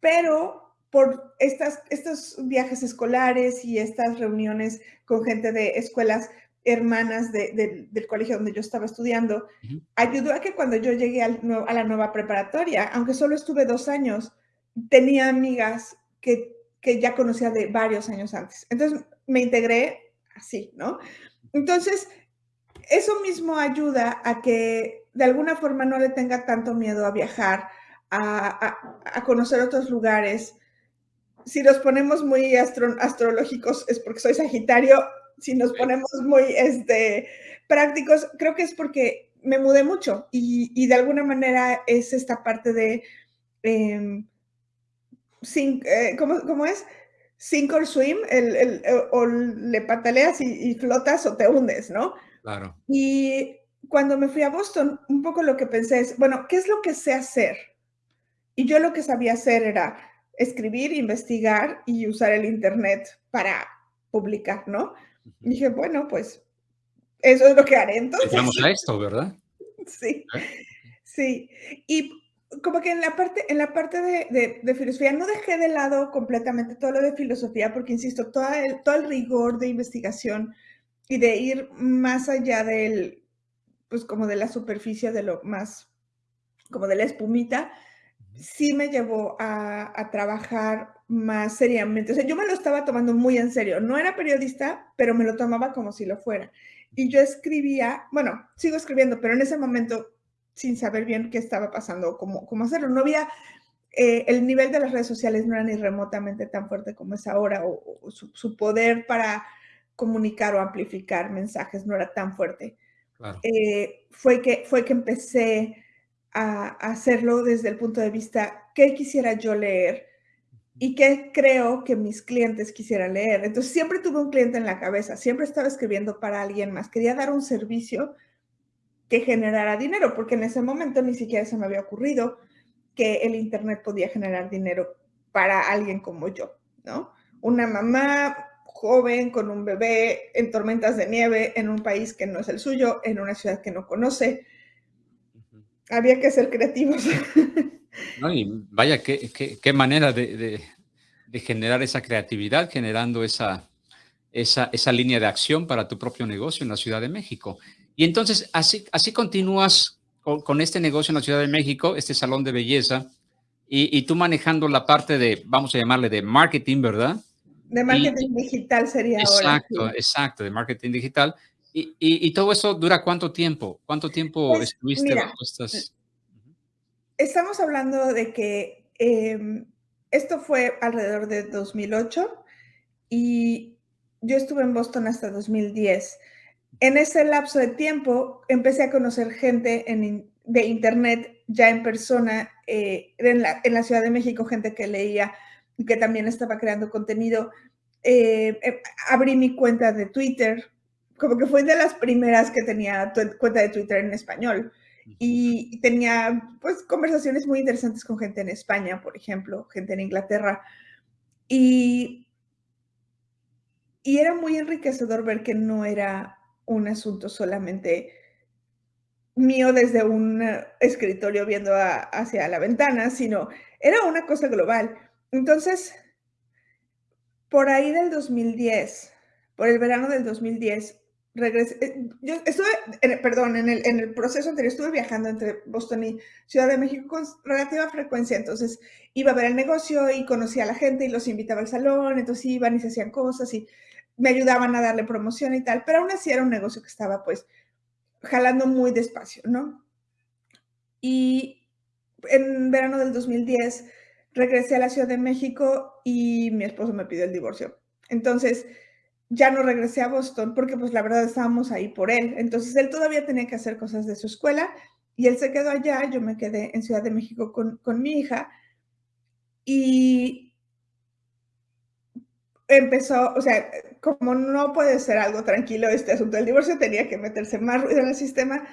Pero por estas, estos viajes escolares y estas reuniones con gente de escuelas hermanas del colegio donde yo estaba estudiando, ayudó a que cuando yo llegué a la nueva preparatoria, aunque solo estuve dos años, tenía amigas que, que ya conocía de varios años antes. Entonces, me integré así, ¿no? Entonces, eso mismo ayuda a que de alguna forma no le tenga tanto miedo a viajar, a, conocer otros lugares. Si nos ponemos muy astrológicos es porque soy Sagitario, si nos ponemos muy este, prácticos, creo que es porque me mudé mucho y, de alguna manera es esta parte de, em, sin, eh, ¿cómo, es? Sink or swim, el, o le pataleas y, y, flotas o te hundes, ¿no? Claro. Y cuando me fui a Boston, un poco lo que pensé es, bueno, ¿qué es lo que sé hacer? Y yo lo que sabía hacer era escribir, investigar y usar el Internet para publicar, ¿no? dije, bueno, pues eso es lo que haré entonces. Vamos a esto, ¿verdad? Sí, ¿Eh? sí. Y como que en la parte, en la parte de, filosofía no dejé de lado completamente todo lo de filosofía, porque insisto, todo el, todo el rigor de investigación y de ir más allá del, pues como de la superficie, de lo más, como de la espumita, sí me llevó a, trabajar más seriamente. O sea, yo me lo estaba tomando muy en serio. No era periodista, pero me lo tomaba como si lo fuera. Y yo escribía, bueno, sigo escribiendo, pero en ese momento, sin saber bien qué estaba pasando, cómo, cómo hacerlo, no había, eh, el nivel de las redes sociales no era ni remotamente tan fuerte como es ahora, o, su, poder para comunicar o amplificar mensajes no era tan fuerte. Eh, fue, que, fue que empecé a, hacerlo desde el punto de vista, ¿qué quisiera yo leer? y qué creo que mis clientes quisieran leer. Entonces, siempre tuve un cliente en la cabeza, siempre estaba escribiendo para alguien más. Quería dar un servicio que generara dinero, porque en ese momento ni siquiera se me había ocurrido que el Internet podía generar dinero para alguien como yo, ¿no? Una mamá joven con un bebé en tormentas de nieve en un país que no es el suyo, en una ciudad que no conoce, había que ser creativos. vaya, qué, qué, manera de, generar esa creatividad, generando esa, esa, esa, línea de acción para tu propio negocio en la Ciudad de México. Y entonces, así, así continúas con, este negocio en la Ciudad de México, este salón de belleza, y, tú manejando la parte de, vamos a llamarle de marketing, ¿verdad? De marketing digital sería exacto, ahora. Exacto, exacto, de marketing digital. Y, todo eso dura cuánto tiempo? ¿Cuánto tiempo pues, estuviste bajo estas? Estamos hablando de que em, esto fue alrededor de 2008 y yo estuve en Boston hasta 2010. En ese lapso de tiempo empecé a conocer gente de internet ya en persona eh, en, la, Ciudad de México, gente que leía y que también estaba creando contenido. Eh, eh, abrí mi cuenta de Twitter, como que fue de las primeras que tenía cuenta de Twitter en español. Y tenía pues conversaciones muy interesantes con gente en España, por ejemplo, gente en Inglaterra. Y, y era muy enriquecedor ver que no era un asunto solamente mío desde un escritorio viendo hacia la ventana, sino era una cosa global. Entonces, por ahí del 2010, por el verano del 2010, regresé, eh, yo estuve, perdón, en el, en el proceso anterior estuve viajando entre Boston y Ciudad de México con relativa frecuencia, entonces iba a ver el negocio y conocía a la gente y los invitaba al salón, entonces iban y se hacían cosas y me ayudaban a darle promoción y tal, pero aún así era un negocio que estaba pues jalando muy despacio, ¿no? Y en verano del 2010 regresé a la Ciudad de México y mi esposo me pidió el divorcio. Entonces, ya no regresé a Boston porque pues la verdad estábamos ahí por él. Entonces él todavía tenía que hacer cosas de su escuela y él se quedó allá, yo me quedé en Ciudad de México con, mi hija y empezó, o sea, como no puede ser algo tranquilo este asunto del divorcio, tenía que meterse más ruido en el sistema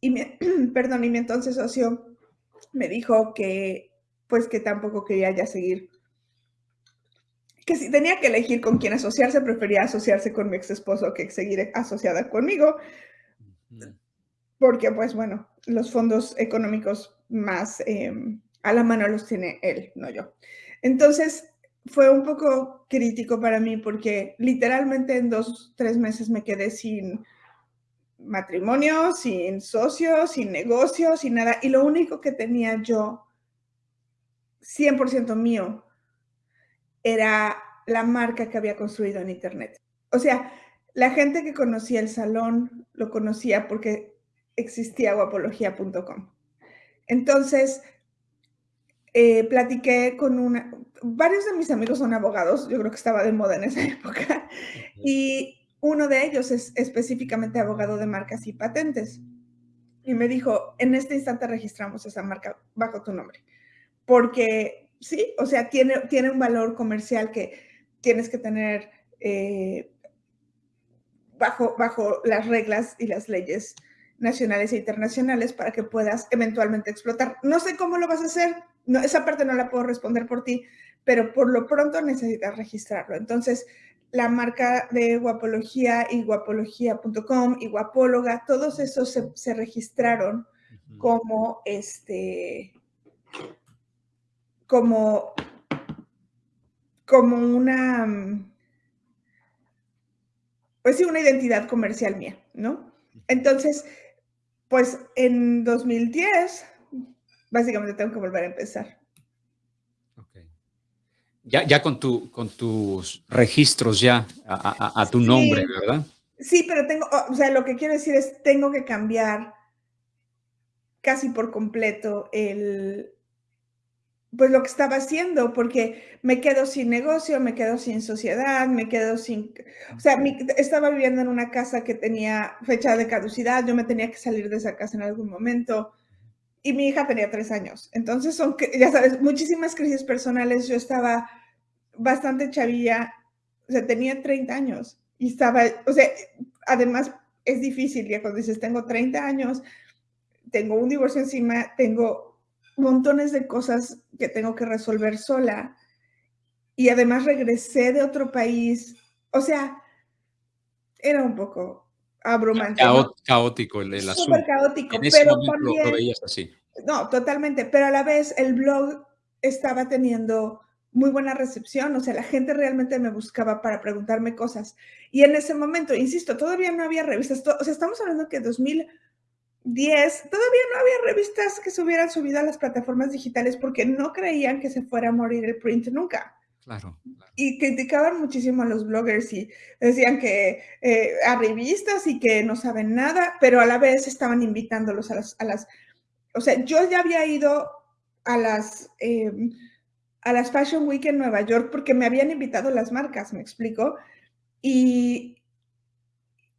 y mi, perdón, y mi entonces socio me dijo que pues que tampoco quería ya seguir que si tenía que elegir con quién asociarse, prefería asociarse con mi ex esposo que seguir asociada conmigo, porque pues bueno, los fondos económicos más em, a la mano los tiene él, no yo. Entonces fue un poco crítico para mí porque literalmente en dos, tres meses me quedé sin matrimonio, sin socio, sin negocio, sin nada. Y lo único que tenía yo, 100% mío, era la marca que había construido en Internet. o sea, la gente que conocía el salón lo conocía porque existía guapología.com. Entonces, eh, platiqué con una, varios de mis amigos son abogados, yo creo que estaba de moda en esa época, y uno de ellos es específicamente abogado de marcas y patentes. Y me dijo, en este instante registramos esa marca bajo tu nombre, porque sí, o sea, tiene, tiene un valor comercial que tienes que tener eh, bajo, bajo las reglas y las leyes nacionales e internacionales para que puedas eventualmente explotar. No sé cómo lo vas a hacer, no, esa parte no la puedo responder por ti, pero por lo pronto necesitas registrarlo. Entonces, la marca de Guapología y guapología.com y Guapóloga, todos esos se, registraron como este, como, como una, pues sí, una identidad comercial mía, ¿no? Entonces, pues en 2010, básicamente tengo que volver a empezar. Ya, ya con, tu, con tus registros ya a, tu nombre, ¿verdad? Sí, pero tengo, o sea, lo que quiero decir es, tengo que cambiar casi por completo el, pues lo que estaba haciendo, porque me quedo sin negocio, me quedo sin sociedad, me quedo sin, o sea, estaba viviendo en una casa que tenía fecha de caducidad, yo me tenía que salir de esa casa en algún momento y mi hija tenía tres años. Entonces son, ya sabes, muchísimas crisis personales. Yo estaba bastante chavilla, o sea, tenía 30 años y estaba, o sea, además es difícil ya cuando dices, tengo 30 años, tengo un divorcio encima, tengo montones de cosas que tengo que resolver sola y además regresé de otro país, o sea, era un poco abrumante. Caótico el, asunto. Súper caótico, pero también, así. No, totalmente, pero a la vez el blog estaba teniendo muy buena recepción, o sea, la gente realmente me buscaba para preguntarme cosas. Y en ese momento, insisto, todavía no había revistas, o sea, estamos hablando que 2010, todavía no había revistas que se hubieran subido a las plataformas digitales porque no creían que se fuera a morir el print nunca. Claro, Y criticaban muchísimo a los bloggers y decían que eh, a revistas y que no saben nada, pero a la vez estaban invitándolos a las, a las o sea, yo ya había ido a las, em, a las Fashion Week en Nueva York porque me habían invitado las marcas, me explico, y,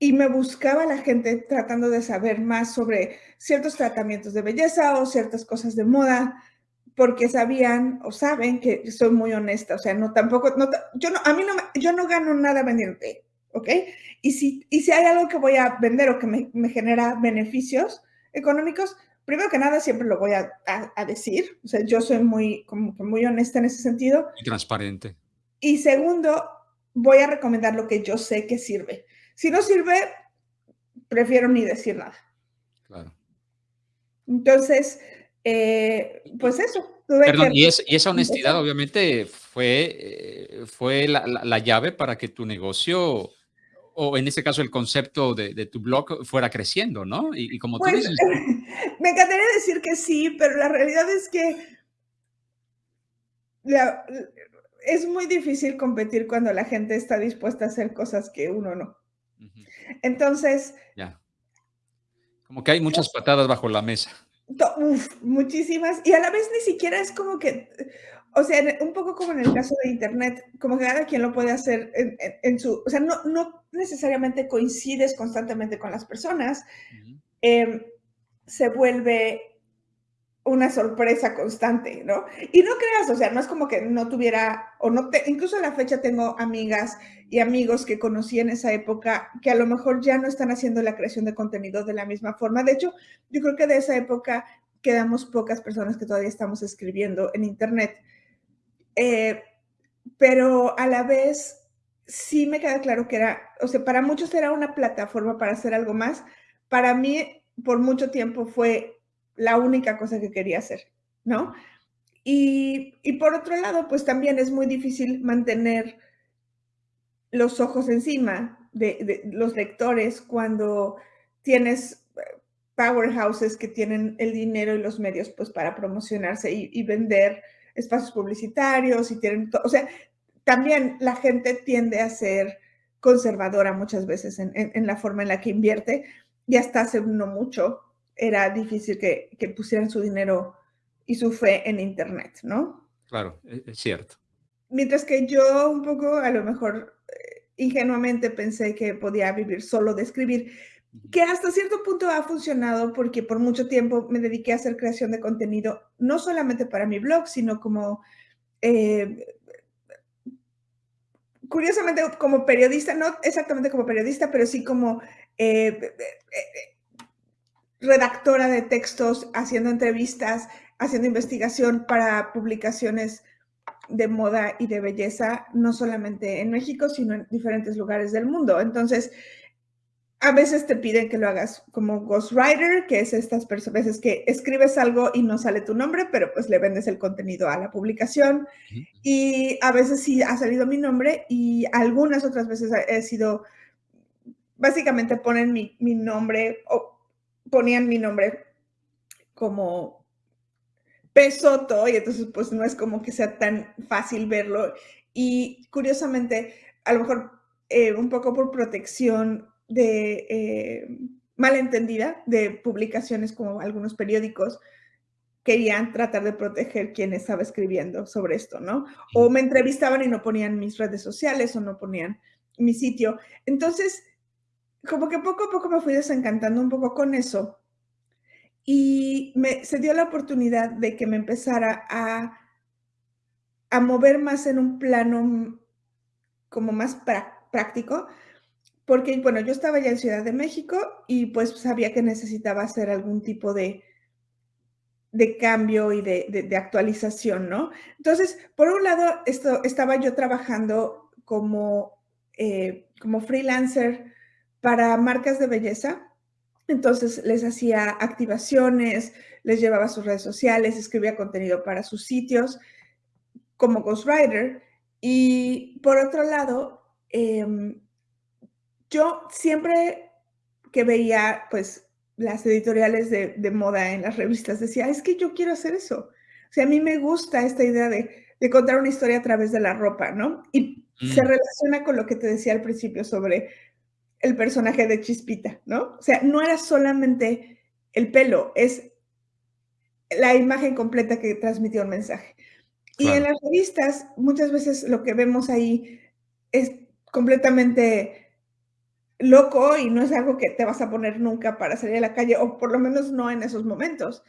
y me buscaba la gente tratando de saber más sobre ciertos tratamientos de belleza o ciertas cosas de moda porque sabían o saben que soy muy honesta, o sea, no tampoco, no, yo no, a mí no, yo no gano nada vendiendo, ¿ok? Y si, y si hay algo que voy a vender o que me, me genera beneficios económicos, primero que nada siempre lo voy a, a, decir, o sea, yo soy muy, como que muy honesta en ese sentido. Y transparente. Y segundo, voy a recomendar lo que yo sé que sirve. Si no sirve, prefiero ni decir nada. Claro. Entonces, eh, pues eso. Perdón, y, esa honestidad obviamente fue, eh, fue la, llave para que tu negocio, o en este caso el concepto de, tu blog, fuera creciendo, ¿no? Y, como tú pues, dices... Me encantaría decir que sí, pero la realidad es que es muy difícil competir cuando la gente está dispuesta a hacer cosas que uno no. Entonces... Ya. Como que hay muchas patadas bajo la mesa muchísimas. Y a la vez ni siquiera es como que, o sea, un poco como en el caso de Internet, como que cada quien lo puede hacer en, su, o sea, no, no, necesariamente coincides constantemente con las personas, em, se vuelve una sorpresa constante, ¿no? Y no creas, o sea, no es como que no tuviera, o no te, incluso a la fecha tengo amigas y amigos que conocí en esa época que a lo mejor ya no están haciendo la creación de contenido de la misma forma. De hecho, yo creo que de esa época quedamos pocas personas que todavía estamos escribiendo en Internet. Eh, pero a la vez sí me queda claro que era, o sea, para muchos era una plataforma para hacer algo más. Para mí, por mucho tiempo fue la única cosa que quería hacer, ¿no? Y, por otro lado, pues también es muy difícil mantener los ojos encima de, los lectores cuando tienes eh, powerhouses que tienen el dinero y los medios pues para promocionarse y, vender espacios publicitarios y tienen, o sea, también la gente tiende a ser conservadora muchas veces en, la forma en la que invierte y hasta hace no mucho era difícil que, que pusieran su dinero y su fe en Internet, ¿no? Claro, e, es cierto. Mientras que yo un poco, a lo mejor eh, ingenuamente pensé que podía vivir solo de escribir, que hasta cierto punto ha funcionado porque por mucho tiempo me dediqué a hacer creación de contenido, no solamente para mi blog, sino como, eh, curiosamente como periodista, no exactamente como periodista, pero sí como eh, redactora de textos, haciendo entrevistas, haciendo investigación para publicaciones de moda y de belleza, no solamente en México, sino en diferentes lugares del mundo. Entonces, a veces te piden que lo hagas como ghostwriter, que es estas veces que escribes algo y no sale tu nombre, pero pues le vendes el contenido a la publicación. Y a veces sí ha salido mi nombre y algunas otras veces he sido, básicamente ponen mi, mi nombre o ponían mi nombre como Pesoto y entonces pues no es como que sea tan fácil verlo. Y curiosamente, a lo mejor eh, un poco por protección de eh, malentendida de publicaciones como algunos periódicos, querían tratar de proteger quien estaba escribiendo sobre esto, ¿no? O me entrevistaban y no ponían mis redes sociales o no ponían mi sitio. Entonces, como que poco a poco me fui desencantando un poco con eso y me, se dio la oportunidad de que me empezara a, mover más en un plano como más práctico, porque, bueno, yo estaba ya en Ciudad de México y pues sabía que necesitaba hacer algún tipo de, cambio y de, de, actualización, ¿no? Entonces, por un lado, esto, estaba yo trabajando como, eh, como freelancer para marcas de belleza entonces les hacía activaciones, les llevaba a sus redes sociales, escribía contenido para sus sitios como ghostwriter. Y por otro lado, em, yo siempre que veía pues las editoriales de, moda en las revistas decía, es que yo quiero hacer eso. O sea, a mí me gusta esta idea de, contar una historia a través de la ropa, ¿no? Y se mm. relaciona con lo que te decía al principio sobre el personaje de Chispita, ¿no? O sea, no era solamente el pelo, es la imagen completa que transmitió un mensaje. Y en las revistas, muchas veces lo que vemos ahí es completamente loco y no es algo que te vas a poner nunca para salir a la calle, o por lo menos no en esos momentos.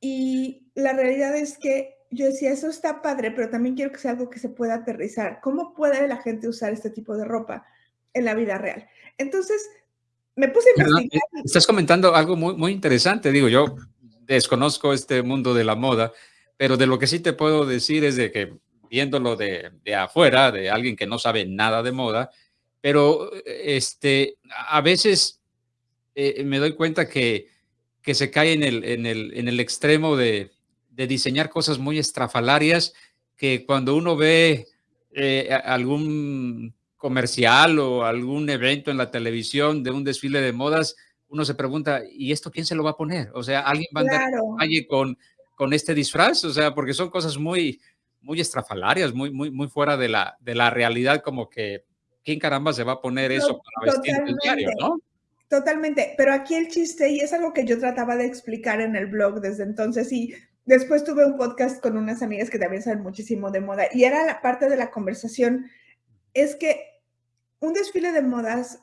Y la realidad es que yo decía, eso está padre, pero también quiero que sea algo que se pueda aterrizar. ¿Cómo puede la gente usar este tipo de ropa en la vida real? Entonces, me puse a investigar. Estás comentando algo muy, muy interesante. Digo, yo desconozco este mundo de la moda, pero de lo que sí te puedo decir es de que viéndolo de, de afuera, de alguien que no sabe nada de moda, pero este, a veces eh, me doy cuenta que, que se cae en el, en el, en el extremo de, de, diseñar cosas muy estrafalarias que cuando uno ve eh, algún comercial o algún evento en la televisión de un desfile de modas, uno se pregunta, ¿y esto quién se lo va a poner? O sea, ¿alguien va a andar con, con este disfraz? O sea, porque son cosas muy, muy estrafalarias, muy, muy, muy fuera de la, de la realidad, como que, ¿quién caramba se va a poner eso para vestir el diario, no? Totalmente, pero aquí el chiste, y es algo que yo trataba de explicar en el blog desde entonces, y después tuve un podcast con unas amigas que también saben muchísimo de moda, y era la parte de la conversación, es que un desfile de modas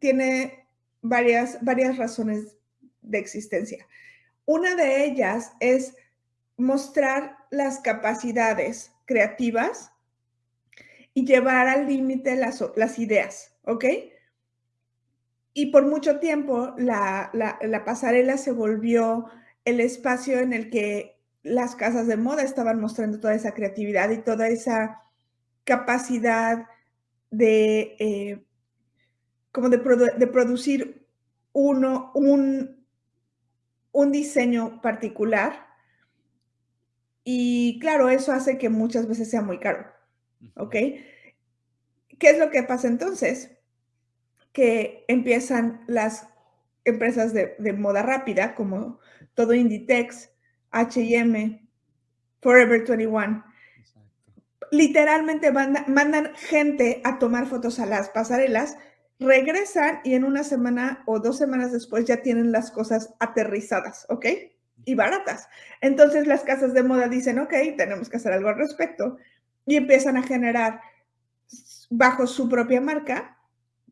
tiene varias, varias razones de existencia. Una de ellas es mostrar las capacidades creativas y llevar al límite las, ideas, ¿ok? Y por mucho tiempo la, la, pasarela se volvió el espacio en el que las casas de moda estaban mostrando toda esa creatividad y toda esa capacidad de, eh, como de, producir uno, un, un diseño particular. Y claro, eso hace que muchas veces sea muy caro. ¿Ok? ¿Qué es lo que pasa entonces? Que empiezan las empresas de, de moda rápida, como todo Inditex, HM, Forever 21, literalmente mandan gente a tomar fotos a las pasarelas, regresan y en una semana o dos semanas después ya tienen las cosas aterrizadas, ¿ok? Y baratas. Entonces las casas de moda dicen, ok, tenemos que hacer algo al respecto y empiezan a generar bajo su propia marca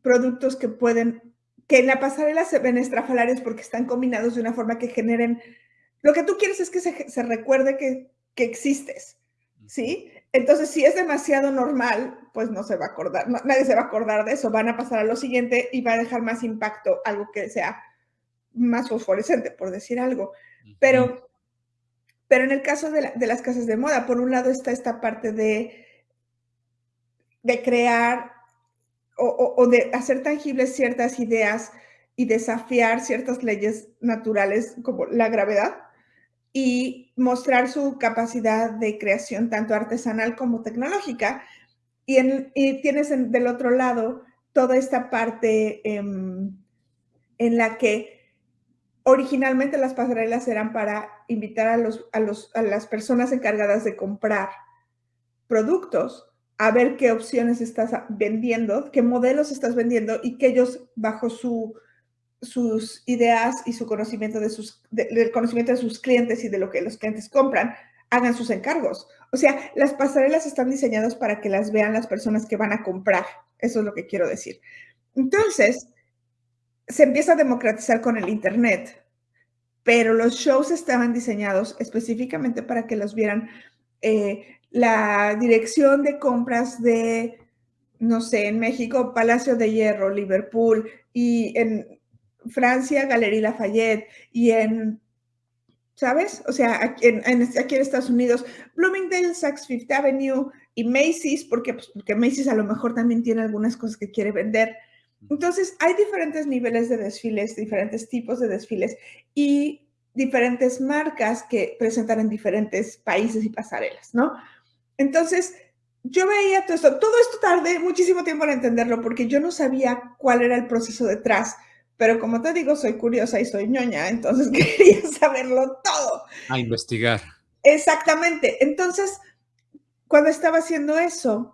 productos que pueden, que en la pasarela se ven estrafalarios porque están combinados de una forma que generen, lo que tú quieres es que se, recuerde que, que existes, ¿sí? Entonces, si es demasiado normal, pues no se va a acordar, nadie se va a acordar de eso, van a pasar a lo siguiente y va a dejar más impacto algo que sea más fosforescente, por decir algo. Pero, pero en el caso de, las casas de moda, por un lado está esta parte de, de crear o, o de hacer tangibles ciertas ideas y desafiar ciertas leyes naturales como la gravedad y mostrar su capacidad de creación tanto artesanal como tecnológica. Y, en, tienes del otro lado toda esta parte em, en la que originalmente las pasarelas eran para invitar a, los, a, los, a las personas encargadas de comprar productos a ver qué opciones estás vendiendo, qué modelos estás vendiendo y que ellos bajo su sus ideas y su conocimiento de sus, del conocimiento de sus clientes y de lo que los clientes compran, hagan sus encargos. O sea, las pasarelas están diseñadas para que las vean las personas que van a comprar. Eso es lo que quiero decir. Entonces, se empieza a democratizar con el Internet, pero los shows estaban diseñados específicamente para que los vieran eh, la dirección de compras de, no sé, en México, Palacio de Hierro, Liverpool, y en Francia, Galería Lafayette, y en, ¿sabes? O sea, aquí en, aquí en Estados Unidos, Bloomingdale, Saks Fifth Avenue y Macy's, porque, pues, porque Macy's a lo mejor también tiene algunas cosas que quiere vender. Entonces, hay diferentes niveles de desfiles, diferentes tipos de desfiles y diferentes marcas que presentan en diferentes países y pasarelas, ¿no? Entonces, yo veía todo esto, todo esto tardé muchísimo tiempo en entenderlo porque yo no sabía cuál era el proceso detrás pero como te digo, soy curiosa y soy ñoña, entonces quería saberlo todo. A investigar. Exactamente. Entonces, cuando estaba haciendo eso,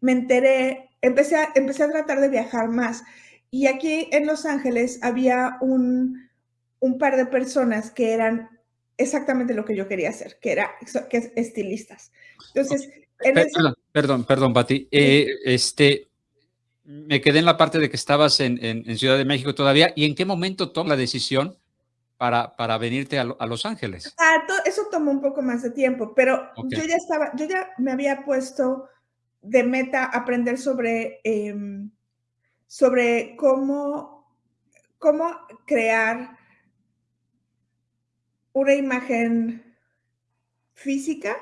me enteré, empecé a, empecé a tratar de viajar más. Y aquí en Los Ángeles había un, un par de personas que eran exactamente lo que yo quería hacer, que era que estilistas. Entonces, perdón, perdón, perdón, Pati. Eh, este, me quedé en la parte de que estabas en, Ciudad de México todavía. ¿Y en qué momento tomas la decisión para, para venirte a, Los Ángeles? Ah, eso tomó un poco más de tiempo, pero yo ya estaba, yo ya me había puesto de meta aprender sobre, em, sobre cómo, cómo crear una imagen física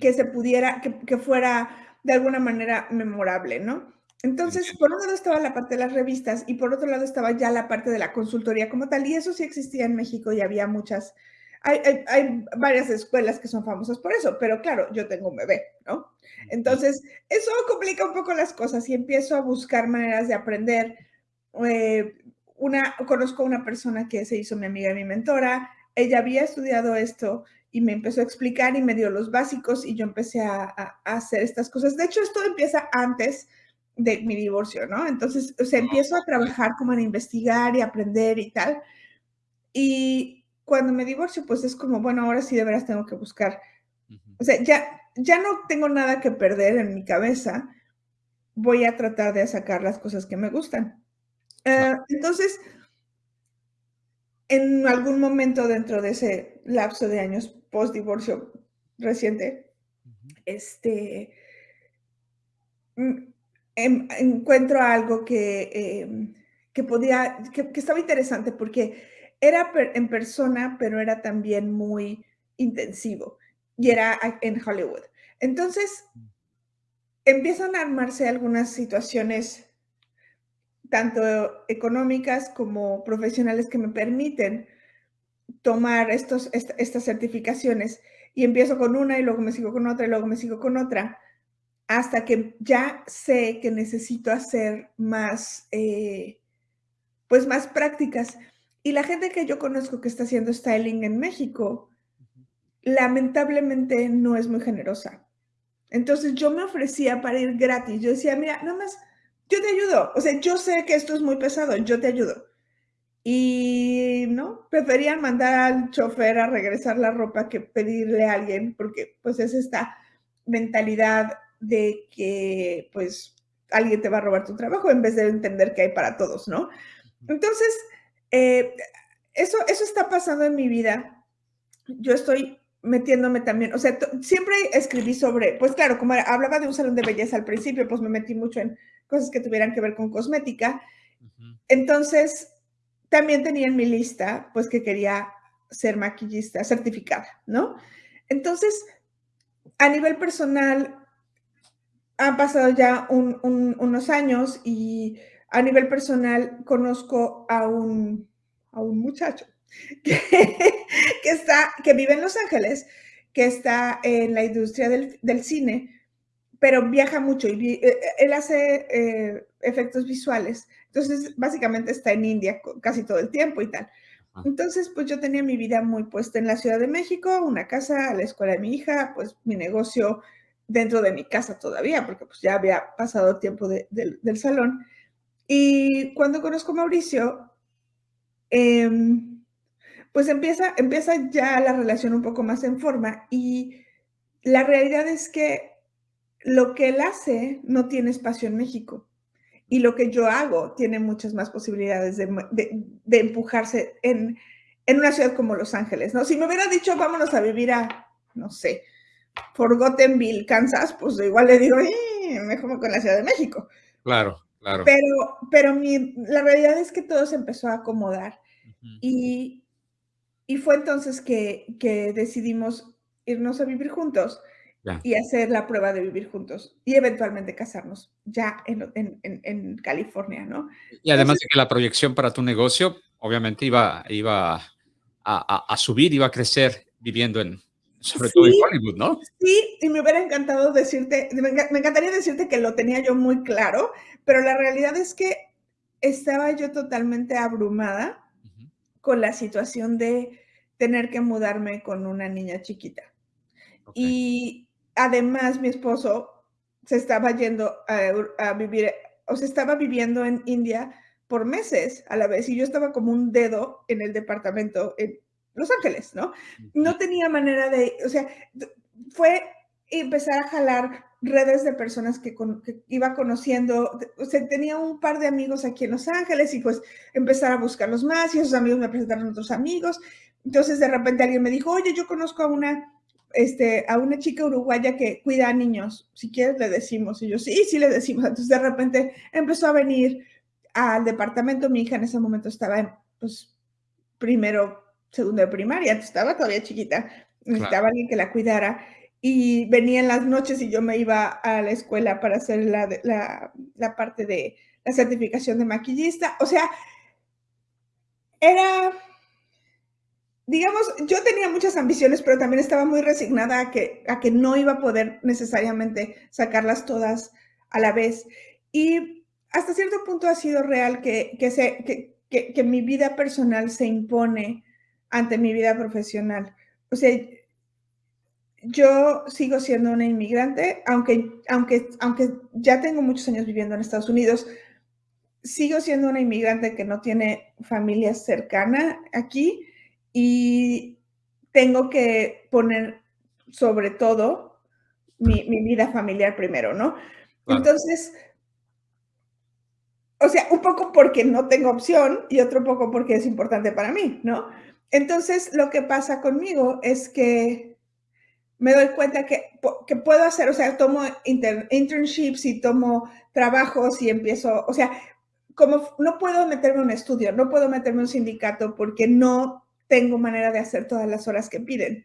que se pudiera, que, que fuera de alguna manera memorable, ¿no? Entonces, por un lado estaba la parte de las revistas y por otro lado estaba ya la parte de la consultoría como tal, y eso sí existía en México y había muchas, hay, varias escuelas que son famosas por eso, pero claro, yo tengo un bebé, ¿no? Entonces, eso complica un poco las cosas y empiezo a buscar maneras de aprender. Eh, una, conozco a una persona que se hizo mi amiga y mi mentora, ella había estudiado esto y me empezó a explicar y me dio los básicos y yo empecé a, a hacer estas cosas. De hecho, esto empieza antes de mi divorcio, ¿no? Entonces, o sea, empiezo a trabajar como en investigar y aprender y tal. Y cuando me divorcio, pues es como, bueno, ahora sí de veras tengo que buscar. O sea, ya, ya no tengo nada que perder en mi cabeza. Voy a tratar de sacar las cosas que me gustan. Eh, entonces, en algún momento dentro de ese lapso de años post divorcio reciente, este, Em, encuentro algo que, em, que podía, que, estaba interesante porque era en persona, pero era también muy intensivo y era en Hollywood. Entonces, empiezan a armarse algunas situaciones, tanto económicas como profesionales, que me permiten tomar estos, estas certificaciones y empiezo con una y luego me sigo con otra y luego me sigo con otra hasta que ya sé que necesito hacer más, eh, pues más prácticas. Y la gente que yo conozco que está haciendo styling en México, lamentablemente no es muy generosa. Entonces yo me ofrecía para ir gratis. Yo decía, mira, nada más, yo te ayudo. O sea, yo sé que esto es muy pesado, yo te ayudo. Y no, preferían mandar al chofer a regresar la ropa que pedirle a alguien, porque pues es esta mentalidad de que pues alguien te va a robar tu trabajo en vez de entender que hay para todos, ¿no? Entonces, eh, eso, eso está pasando en mi vida. Yo estoy metiéndome también, o sea, siempre escribí sobre, pues claro, como hablaba de un salón de belleza al principio, pues me metí mucho en cosas que tuvieran que ver con cosmética. Entonces, también tenía en mi lista, pues que quería ser maquillista certificada, ¿no? Entonces, a nivel personal, han pasado ya unos años y a nivel personal conozco a un, a un muchacho que, está, que vive en Los Ángeles, que está en la industria del, cine, pero viaja mucho y eh, eh, él hace eh, efectos visuales. Entonces, básicamente está en India casi todo el tiempo y tal. Entonces, pues yo tenía mi vida muy puesta en la Ciudad de México, una casa, la escuela de mi hija, pues mi negocio dentro de mi casa todavía, porque pues ya había pasado tiempo del salón. Y cuando conozco a Mauricio, em, pues empieza, empieza ya la relación un poco más en forma y la realidad es que lo que él hace no tiene espacio en México y lo que yo hago tiene muchas más posibilidades de, de, empujarse en, en, una ciudad como Los Ángeles, ¿no? Si me hubiera dicho, vámonos a vivir a, no sé, Forgottenville, Kansas, pues igual le digo, eh, mejor con la Ciudad de México. Claro, claro. Pero, pero mi, la realidad es que todo se empezó a acomodar y, y, fue entonces que, que, decidimos irnos a vivir juntos y hacer la prueba de vivir juntos y eventualmente casarnos ya en, en, en, California, ¿no? Y además de que la proyección para tu negocio obviamente iba, iba a, a, a subir, iba a crecer viviendo en, sobre todo en Hollywood, ¿no? Sí, y me hubiera encantado decirte, me, encantaría decirte que lo tenía yo muy claro, pero la realidad es que estaba yo totalmente abrumada con la situación de tener que mudarme con una niña chiquita. Y además mi esposo se estaba yendo a, vivir, o se estaba viviendo en India por meses a la vez y yo estaba como un dedo en el departamento en, los Ángeles, ¿no? No tenía manera de, o sea, fue empezar a jalar redes de personas que, iba conociendo, o sea, tenía un par de amigos aquí en Los Ángeles y pues empezar a buscarlos más y esos amigos me presentaron a otros amigos. Entonces de repente alguien me dijo, oye, yo conozco a una, este, a una chica uruguaya que cuida a niños, si quieres le decimos. Y yo, sí, sí le decimos. Entonces de repente empezó a venir al departamento, mi hija en ese momento estaba en, pues, primero segundo de primaria, estaba todavía chiquita, necesitaba alguien que la cuidara y venía en las noches y yo me iba a la escuela para hacer la, la, la parte de la certificación de maquillista. O sea, era, digamos, yo tenía muchas ambiciones, pero también estaba muy resignada a que, a que no iba a poder necesariamente sacarlas todas a la vez. Y hasta cierto punto ha sido real que, que, se, que, que, que mi vida personal se impone ante mi vida profesional. O sea, yo sigo siendo una inmigrante, aunque, aunque, aunque ya tengo muchos años viviendo en Estados Unidos, sigo siendo una inmigrante que no tiene familia cercana aquí y tengo que poner sobre todo mi, vida familiar primero, ¿no? Entonces, o sea, un poco porque no tengo opción y otro poco porque es importante para mí, ¿no? Entonces, lo que pasa conmigo es que me doy cuenta que, que puedo hacer, o sea, tomo internships y tomo trabajos y empiezo, o sea, como no puedo meterme en un estudio, no puedo meterme en un sindicato porque no tengo manera de hacer todas las horas que piden.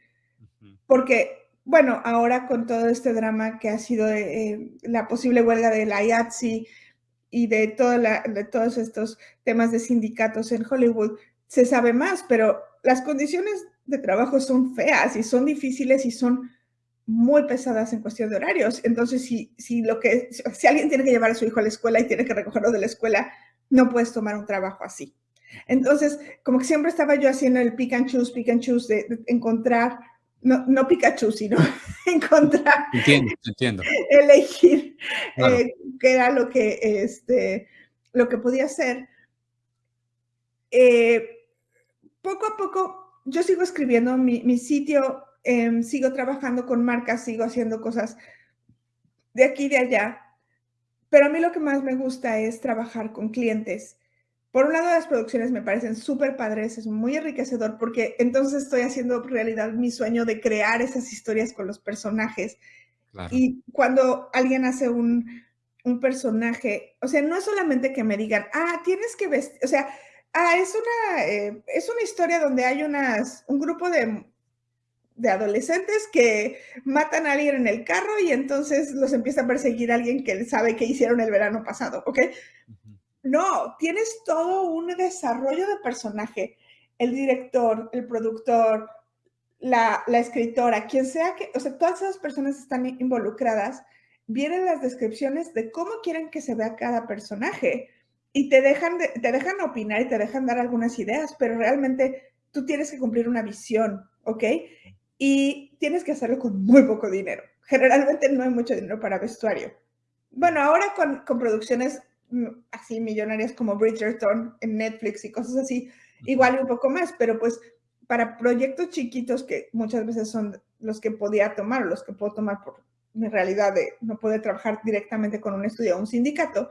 Porque, bueno, ahora con todo este drama que ha sido eh, la posible huelga de la IATSE y de, toda de todos estos temas de sindicatos en Hollywood, se sabe más, pero las condiciones de trabajo son feas y son difíciles y son muy pesadas en cuestión de horarios. Entonces, si, si, lo que, si alguien tiene que llevar a su hijo a la escuela y tiene que recogerlo de la escuela, no puedes tomar un trabajo así. Entonces, como que siempre estaba yo haciendo el pick and choose, pick and choose, de, encontrar no, no Pikachu, sino encontrar, entiendo, entiendo. elegir eh, qué era lo que, este, lo que podía hacer. Eh, poco a poco, yo sigo escribiendo mi, mi sitio, em, sigo trabajando con marcas, sigo haciendo cosas de aquí y de allá, pero a mí lo que más me gusta es trabajar con clientes por un lado, las producciones me parecen súper padres, es muy enriquecedor porque entonces estoy haciendo realidad mi sueño de crear esas historias con los personajes. Y cuando alguien hace un, un, personaje, o sea, no es solamente que me digan, ah, tienes que vestir, o sea, ah, es una, eh, es una historia donde hay unas, un grupo de, de adolescentes que matan a alguien en el carro y entonces los empieza a perseguir alguien que sabe que hicieron el verano pasado, ¿ok? No, tienes todo un desarrollo de personaje. El director, el productor, la, escritora, quien sea que, o sea, todas esas personas están involucradas, vienen las descripciones de cómo quieren que se vea cada personaje y te dejan, te dejan opinar y te dejan dar algunas ideas, pero realmente tú tienes que cumplir una visión, ¿ok? Y tienes que hacerlo con muy poco dinero. Generalmente no hay mucho dinero para vestuario. Bueno, ahora con, con producciones así millonarias como Bridgerton en Netflix y cosas así, igual un poco más, pero pues para proyectos chiquitos que muchas veces son los que podía tomar o los que puedo tomar por mi realidad de no poder trabajar directamente con un estudio o un sindicato,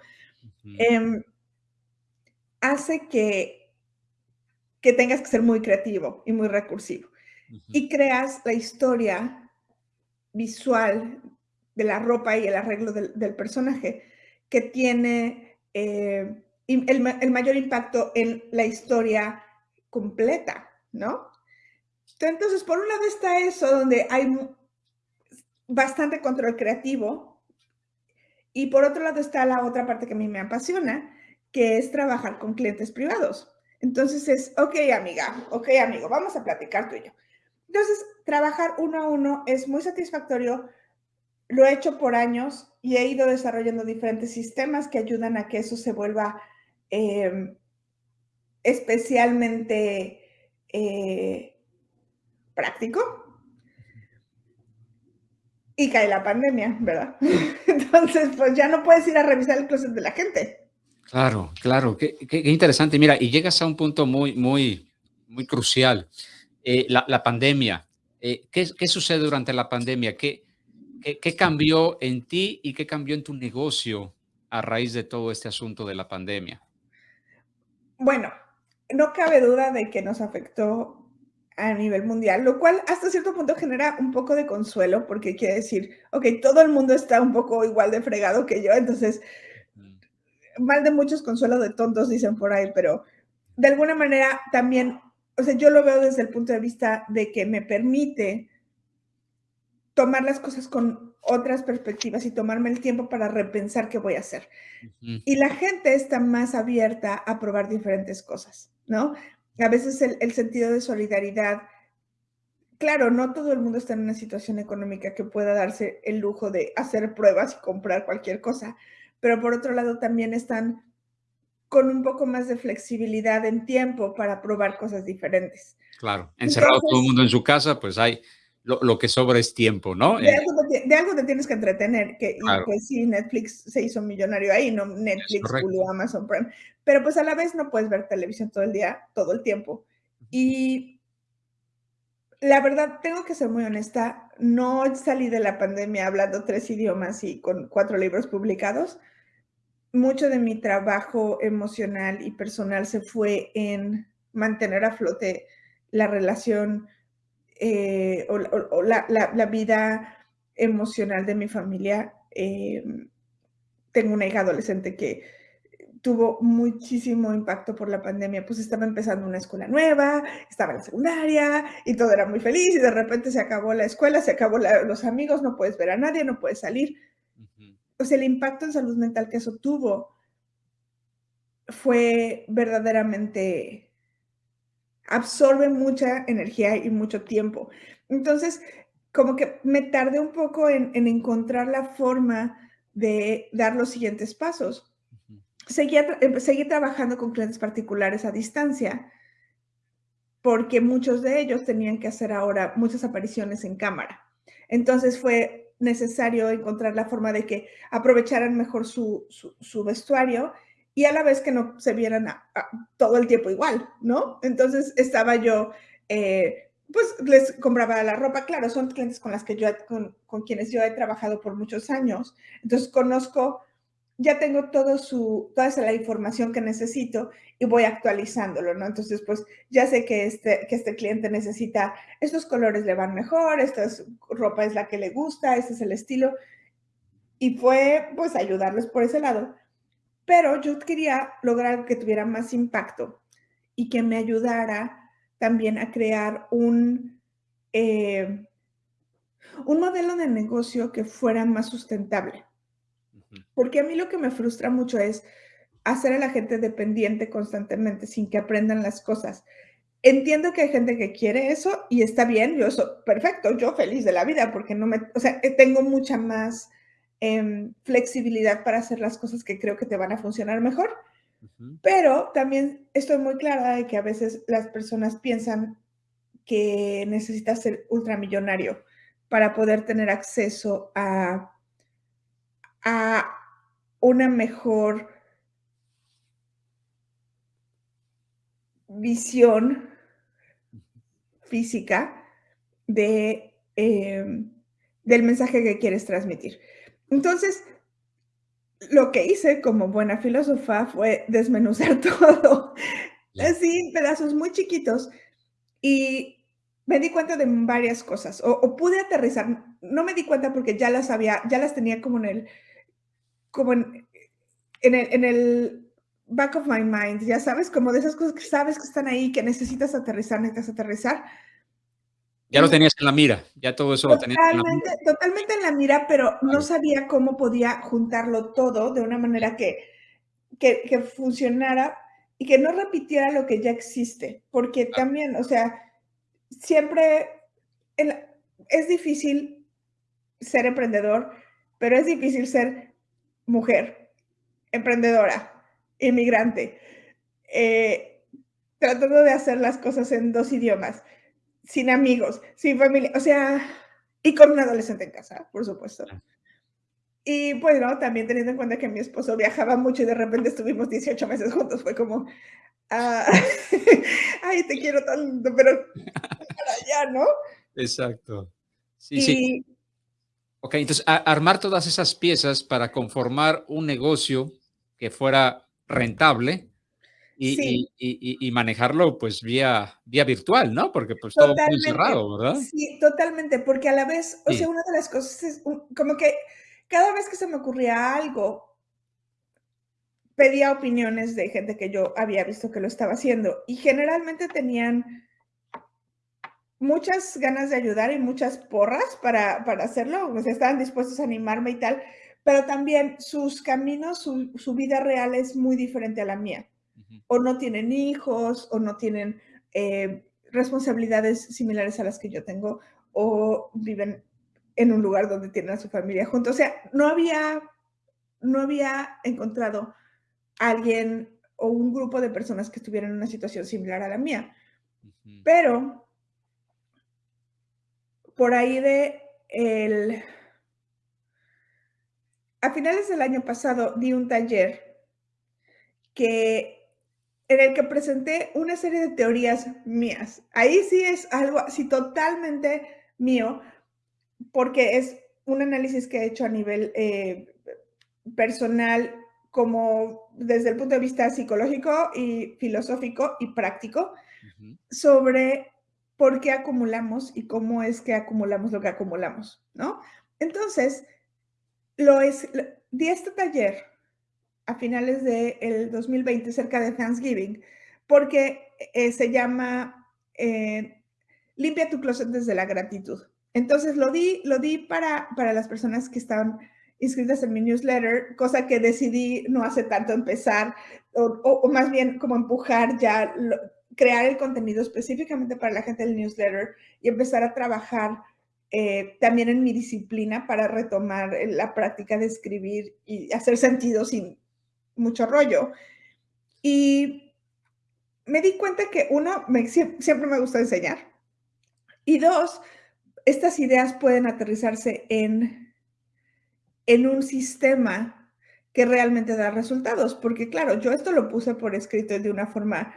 em, hace que, que tengas que ser muy creativo y muy recursivo. Y creas la historia visual de la ropa y el arreglo del, del personaje que tiene eh, el, mayor impacto en la historia completa, ¿no? Entonces, por un lado está eso, donde hay bastante control creativo, y por otro lado está la otra parte que a mí me apasiona, que es trabajar con clientes privados. Entonces es, ok, amiga, ok, amigo, vamos a platicar tú y yo. Entonces, trabajar uno a uno es muy satisfactorio lo he hecho por años y he ido desarrollando diferentes sistemas que ayudan a que eso se vuelva em, especialmente eh, práctico. Y cae la pandemia, ¿verdad? Entonces, pues ya no puedes ir a revisar el closet de la gente. Claro, claro, qué, interesante. Mira, y llegas a un punto muy, muy, muy crucial. Eh, la, pandemia. Eh, ¿qué, ¿qué, sucede durante la pandemia? ¿Qué, ¿Qué, cambió en ti y qué cambió en tu negocio a raíz de todo este asunto de la pandemia? Bueno, no cabe duda de que nos afectó a nivel mundial, lo cual hasta cierto punto genera un poco de consuelo, porque quiere decir, ok, todo el mundo está un poco igual de fregado que yo, entonces, mal de muchos consuelo de tontos, dicen por ahí, pero de alguna manera también, o sea, yo lo veo desde el punto de vista de que me permite tomar las cosas con otras perspectivas y tomarme el tiempo para repensar qué voy a hacer. Y la gente está más abierta a probar diferentes cosas, ¿no? A veces el, sentido de solidaridad, claro, no todo el mundo está en una situación económica que pueda darse el lujo de hacer pruebas y comprar cualquier cosa, pero por otro lado también están con un poco más de flexibilidad en tiempo para probar cosas diferentes. Claro, encerrado todo el mundo en su casa, pues hay lo, que sobra es tiempo, ¿no? De, algo, te, tienes que entretener, que y pues sí, Netflix se hizo millonario ahí, no Netflix, Hulu, Amazon Prime, pero pues a la vez no puedes ver televisión todo el día, todo el tiempo. Y la verdad, tengo que ser muy honesta, no salí de la pandemia hablando tres idiomas y con cuatro libros publicados. Mucho de mi trabajo emocional y personal se fue en mantener a flote la relación eh, o, la, vida emocional de mi familia. Eh, tengo una hija adolescente que tuvo muchísimo impacto por la pandemia, pues estaba empezando una escuela nueva, estaba en la secundaria y todo era muy feliz y de repente se acabó la escuela, se acabó los amigos, no puedes ver a nadie, no puedes salir. Sea, el impacto en salud mental que eso tuvo fue verdaderamente absorbe mucha energía y mucho tiempo. Entonces, como que me tardé un poco en, encontrar la forma de dar los siguientes pasos. Seguí, seguí trabajando con clientes particulares a distancia, porque muchos de ellos tenían que hacer ahora muchas apariciones en cámara. Entonces fue necesario encontrar la forma de que aprovecharan mejor su, vestuario y a la vez que no se vieran todo el tiempo igual, ¿no? Entonces estaba yo, eh, pues les compraba la ropa, claro, son clientes con las que yo, con, con quienes yo he trabajado por muchos años, entonces conozco ya tengo todo su, toda la información que necesito y voy actualizándolo, ¿no? Entonces, pues ya sé que este, que este cliente necesita, estos colores le van mejor, esta ropa es la que le gusta, este es el estilo. Y fue, pues, ayudarles por ese lado. Pero yo quería lograr que tuviera más impacto y que me ayudara también a crear un, eh, un modelo de negocio que fuera más sustentable porque a mí lo que me frustra mucho es hacer a la gente dependiente constantemente sin que aprendan las cosas. Entiendo que hay gente que quiere eso y está bien, yo eso, perfecto, yo feliz de la vida porque no me, o sea, eh, tengo mucha más em, flexibilidad para hacer las cosas que creo que te van a funcionar mejor. Pero también estoy muy clara de que a veces las personas piensan que necesitas ser ultramillonario para poder tener acceso a a una mejor visión física de, em, del mensaje que quieres transmitir. Entonces, lo que hice como buena filósofa fue desmenuzar todo, así pedazos muy chiquitos, y me di cuenta de varias cosas, o, o, pude aterrizar, no me di cuenta porque ya las había, ya las tenía como en el, como en, en, el, back of my mind, ya sabes, como de esas cosas que sabes que están ahí, que necesitas aterrizar, necesitas aterrizar. Ya lo tenías en la mira, ya todo eso totalmente, lo tenías en la mira. Totalmente en la mira, pero no sabía cómo podía juntarlo todo de una manera que, que, que, funcionara y que no repitiera lo que ya existe, porque también, o sea, siempre es difícil ser emprendedor, pero es difícil ser mujer, emprendedora, inmigrante, eh, tratando de hacer las cosas en dos idiomas, sin amigos, sin familia, o sea, y con un adolescente en casa, por supuesto. Y bueno, también teniendo en cuenta que mi esposo viajaba mucho y de repente estuvimos 18 meses juntos, fue como, ah, ay, te quiero tanto, pero para allá, ¿no? Exacto. Sí, sí. Ok, entonces armar todas esas piezas para conformar un negocio que fuera rentable y, y, manejarlo pues vía, vía virtual, ¿no? Porque pues todo muy cerrado, ¿verdad? Sí, totalmente, porque a la vez, o sea, una de las cosas es como que cada vez que se me ocurría algo, pedía opiniones de gente que yo había visto que lo estaba haciendo y generalmente tenían muchas ganas de ayudar y muchas porras para, hacerlo, o sea, estaban dispuestos a animarme y tal, pero también sus caminos, su, vida real es muy diferente a la mía. O no tienen hijos, o no tienen eh, responsabilidades similares a las que yo tengo, o viven en un lugar donde tienen a su familia junto. O sea, no había, no había encontrado alguien o un grupo de personas que estuvieran en una situación similar a la mía. Pero por ahí de el... A finales del año pasado di un taller que, en el que presenté una serie de teorías mías. Ahí sí es algo así totalmente mío, porque es un análisis que he hecho a nivel eh, personal, como desde el punto de vista psicológico y filosófico y práctico, sobre por qué acumulamos y cómo es que acumulamos lo que acumulamos, ¿no? Entonces, lo es, di este taller a finales del de 2020, cerca de Thanksgiving, porque eh, se llama eh, Limpia tu closet desde la gratitud. Entonces, lo di, lo di para, para las personas que estaban inscritas en mi newsletter, cosa que decidí no hace tanto empezar, o, más bien como empujar ya crear el contenido específicamente para la gente del newsletter y empezar a trabajar eh, también en mi disciplina para retomar la práctica de escribir y hacer sentido sin mucho rollo. Y me di cuenta que uno, me, siempre me gusta enseñar. Y dos, estas ideas pueden aterrizarse en, en un sistema que realmente da resultados. Porque claro, yo esto lo puse por escrito de una forma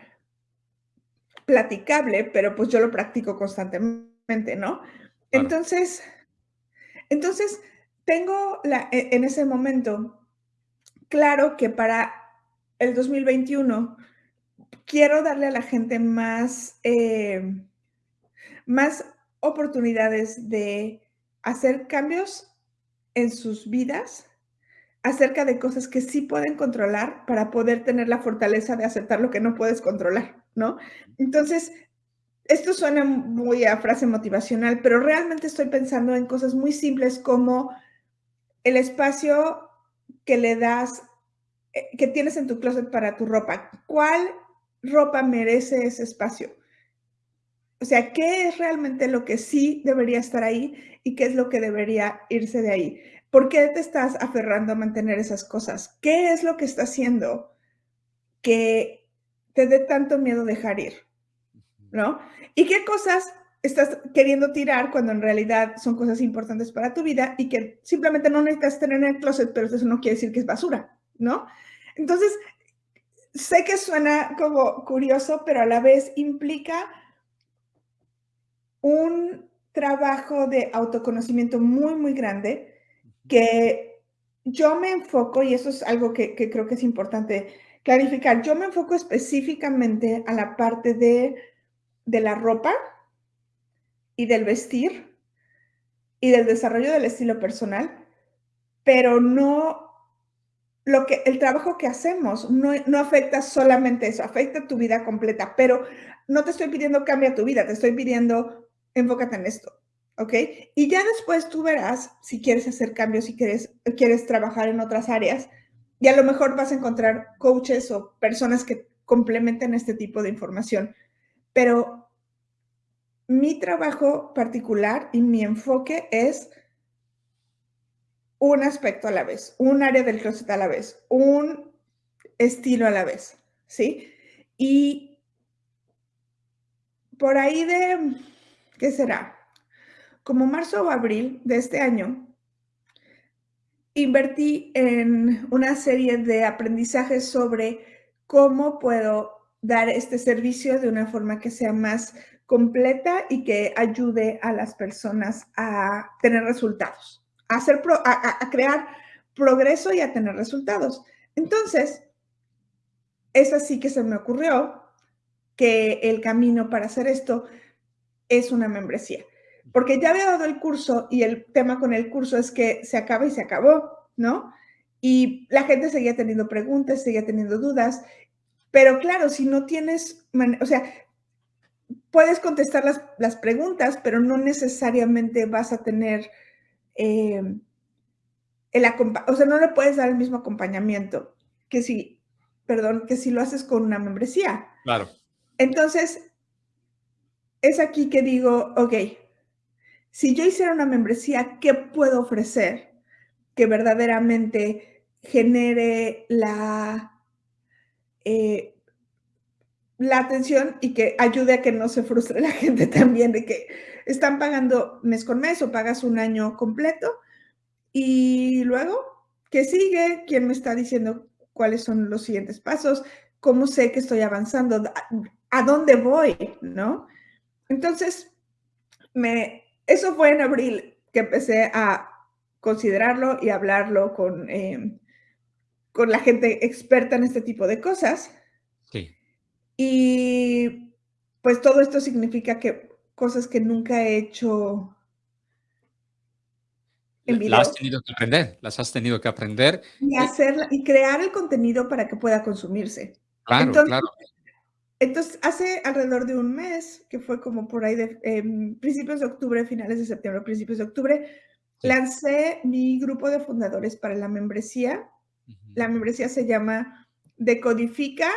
platicable, pero pues yo lo practico constantemente, ¿no? Entonces, entonces, tengo la, e, en ese momento claro que para el 2021 quiero darle a la gente más, eh, más oportunidades de hacer cambios en sus vidas acerca de cosas que sí pueden controlar para poder tener la fortaleza de aceptar lo que no puedes controlar, ¿no? Entonces, esto suena muy a frase motivacional, pero realmente estoy pensando en cosas muy simples como el espacio que le das, eh, que tienes en tu closet para tu ropa. ¿Cuál ropa merece ese espacio? O sea, ¿qué es realmente lo que sí debería estar ahí y qué es lo que debería irse de ahí? ¿Por qué te estás aferrando a mantener esas cosas? ¿Qué es lo que está haciendo que te dé tanto miedo dejar ir? ¿No? ¿Y qué cosas estás queriendo tirar cuando en realidad son cosas importantes para tu vida y que simplemente no necesitas tener en el closet, pero eso no quiere decir que es basura, ¿no? Entonces, sé que suena como curioso, pero a la vez implica un trabajo de autoconocimiento muy, muy grande que yo me enfoco, y eso es algo que, que creo que es importante clarificar, yo me enfoco específicamente a la parte de de la ropa y del vestir y del desarrollo del estilo personal, pero no lo que el trabajo que hacemos no, no, afecta solamente eso, afecta tu vida completa, pero no te estoy pidiendo cambia tu vida, te estoy pidiendo enfócate en esto, ¿ok? Y ya después tú verás si quieres hacer cambios, si quieres, quieres trabajar en otras áreas y a lo mejor vas a encontrar coaches o personas que complementen este tipo de información pero mi trabajo particular y mi enfoque es un aspecto a la vez, un área del closet a la vez, un estilo a la vez, ¿sí? Y por ahí de, ¿qué será? Como marzo o abril de este año, invertí en una serie de aprendizajes sobre cómo puedo dar este servicio de una forma que sea más completa y que ayude a las personas a tener resultados, a, hacer a, crear progreso y a tener resultados. Entonces, es así que se me ocurrió que el camino para hacer esto es una membresía. Porque ya había dado el curso y el tema con el curso es que se acaba y se acabó, ¿no? Y la gente seguía teniendo preguntas, seguía teniendo dudas pero claro, si no tienes, o sea, puedes contestar las, preguntas, pero no necesariamente vas a tener em, el o sea, no le puedes dar el mismo acompañamiento que si, perdón, que si lo haces con una membresía. Claro. Entonces, es aquí que digo, ok, si yo hiciera una membresía, ¿qué puedo ofrecer que verdaderamente genere la eh, la atención y que ayude a que no se frustre la gente también de que están pagando mes con mes o pagas un año completo y luego, ¿qué sigue? ¿Quién me está diciendo cuáles son los siguientes pasos? ¿Cómo sé que estoy avanzando? ¿A dónde voy? ¿No? Entonces, me, eso fue en abril que empecé a considerarlo y hablarlo con, eh, con la gente experta en este tipo de cosas. Sí. Y pues todo esto significa que cosas que nunca he hecho en video. Las has tenido que aprender, las has tenido que aprender. Y, hacerla, y crear el contenido para que pueda consumirse. Claro, entonces, claro. Entonces, hace alrededor de un mes, que fue como por ahí de principios de octubre, finales de septiembre, principios de octubre, lancé mi grupo de fundadores para la membresía la membresía se llama Decodifica-T,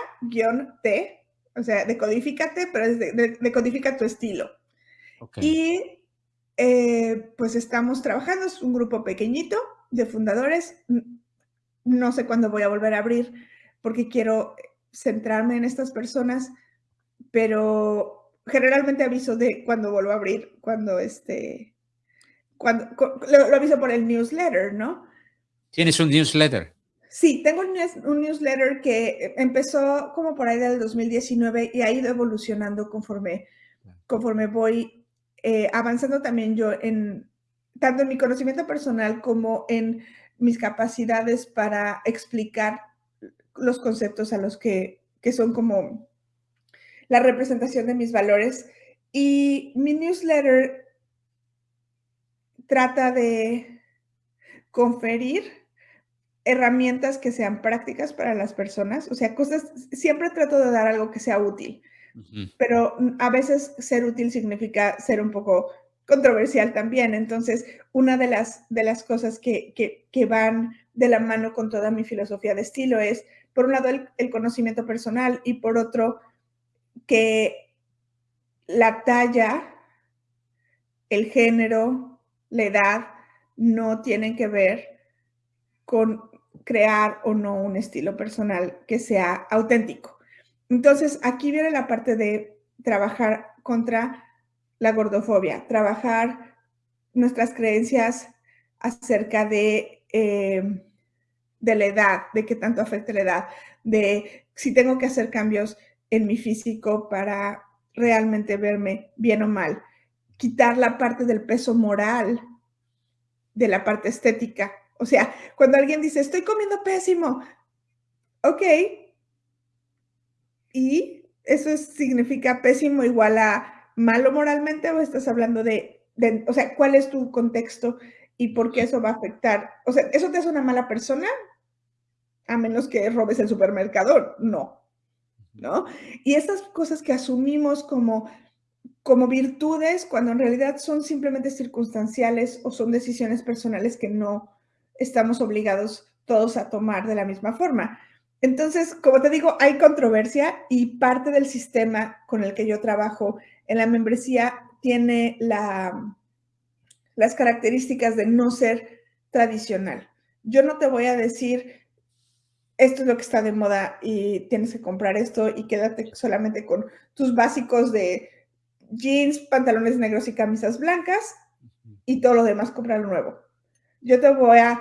o sea, decodifícate, pero es de, decodifica tu estilo. Y eh, pues estamos trabajando, es un grupo pequeñito de fundadores. No sé cuándo voy a volver a abrir porque quiero centrarme en estas personas pero generalmente aviso de cuando vuelvo a abrir, cuando este, cuando, lo, aviso por el newsletter, ¿no? ¿Tienes un newsletter? Sí, tengo un, newsletter que empezó como por ahí del 2019 y ha ido evolucionando conforme, conforme voy eh, avanzando también yo en tanto en mi conocimiento personal como en mis capacidades para explicar los conceptos a los que, que son como la representación de mis valores. Y mi newsletter trata de conferir herramientas que sean prácticas para las personas, o sea, cosas, siempre trato de dar algo que sea útil, pero a veces ser útil significa ser un poco controversial también. Entonces, una de las, de las cosas que, que, van de la mano con toda mi filosofía de estilo es, por un lado, el, conocimiento personal y por otro, que la talla, el género, la edad, no tienen que ver con crear o no un estilo personal que sea auténtico. Entonces, aquí viene la parte de trabajar contra la gordofobia, trabajar nuestras creencias acerca de, eh, de la edad, de qué tanto afecta la edad, de si tengo que hacer cambios en mi físico para realmente verme bien o mal, quitar la parte del peso moral de la parte estética. O sea, cuando alguien dice, estoy comiendo pésimo, ok, y eso significa pésimo igual a malo moralmente o estás hablando de, o sea, cuál es tu contexto y por qué eso va a afectar? O sea, ¿eso te hace una mala persona? A menos que robes el supermercado, no, ¿no? Y estas cosas que asumimos como, como virtudes, cuando en realidad son simplemente circunstanciales o son decisiones personales que no estamos obligados todos a tomar de la misma forma. Entonces, como te digo, hay controversia y parte del sistema con el que yo trabajo en la membresía tiene la, las características de no ser tradicional. Yo no te voy a decir, esto es lo que está de moda y tienes que comprar esto y quédate solamente con tus básicos de jeans, pantalones negros y camisas blancas y todo lo demás comprarlo nuevo. Yo te voy a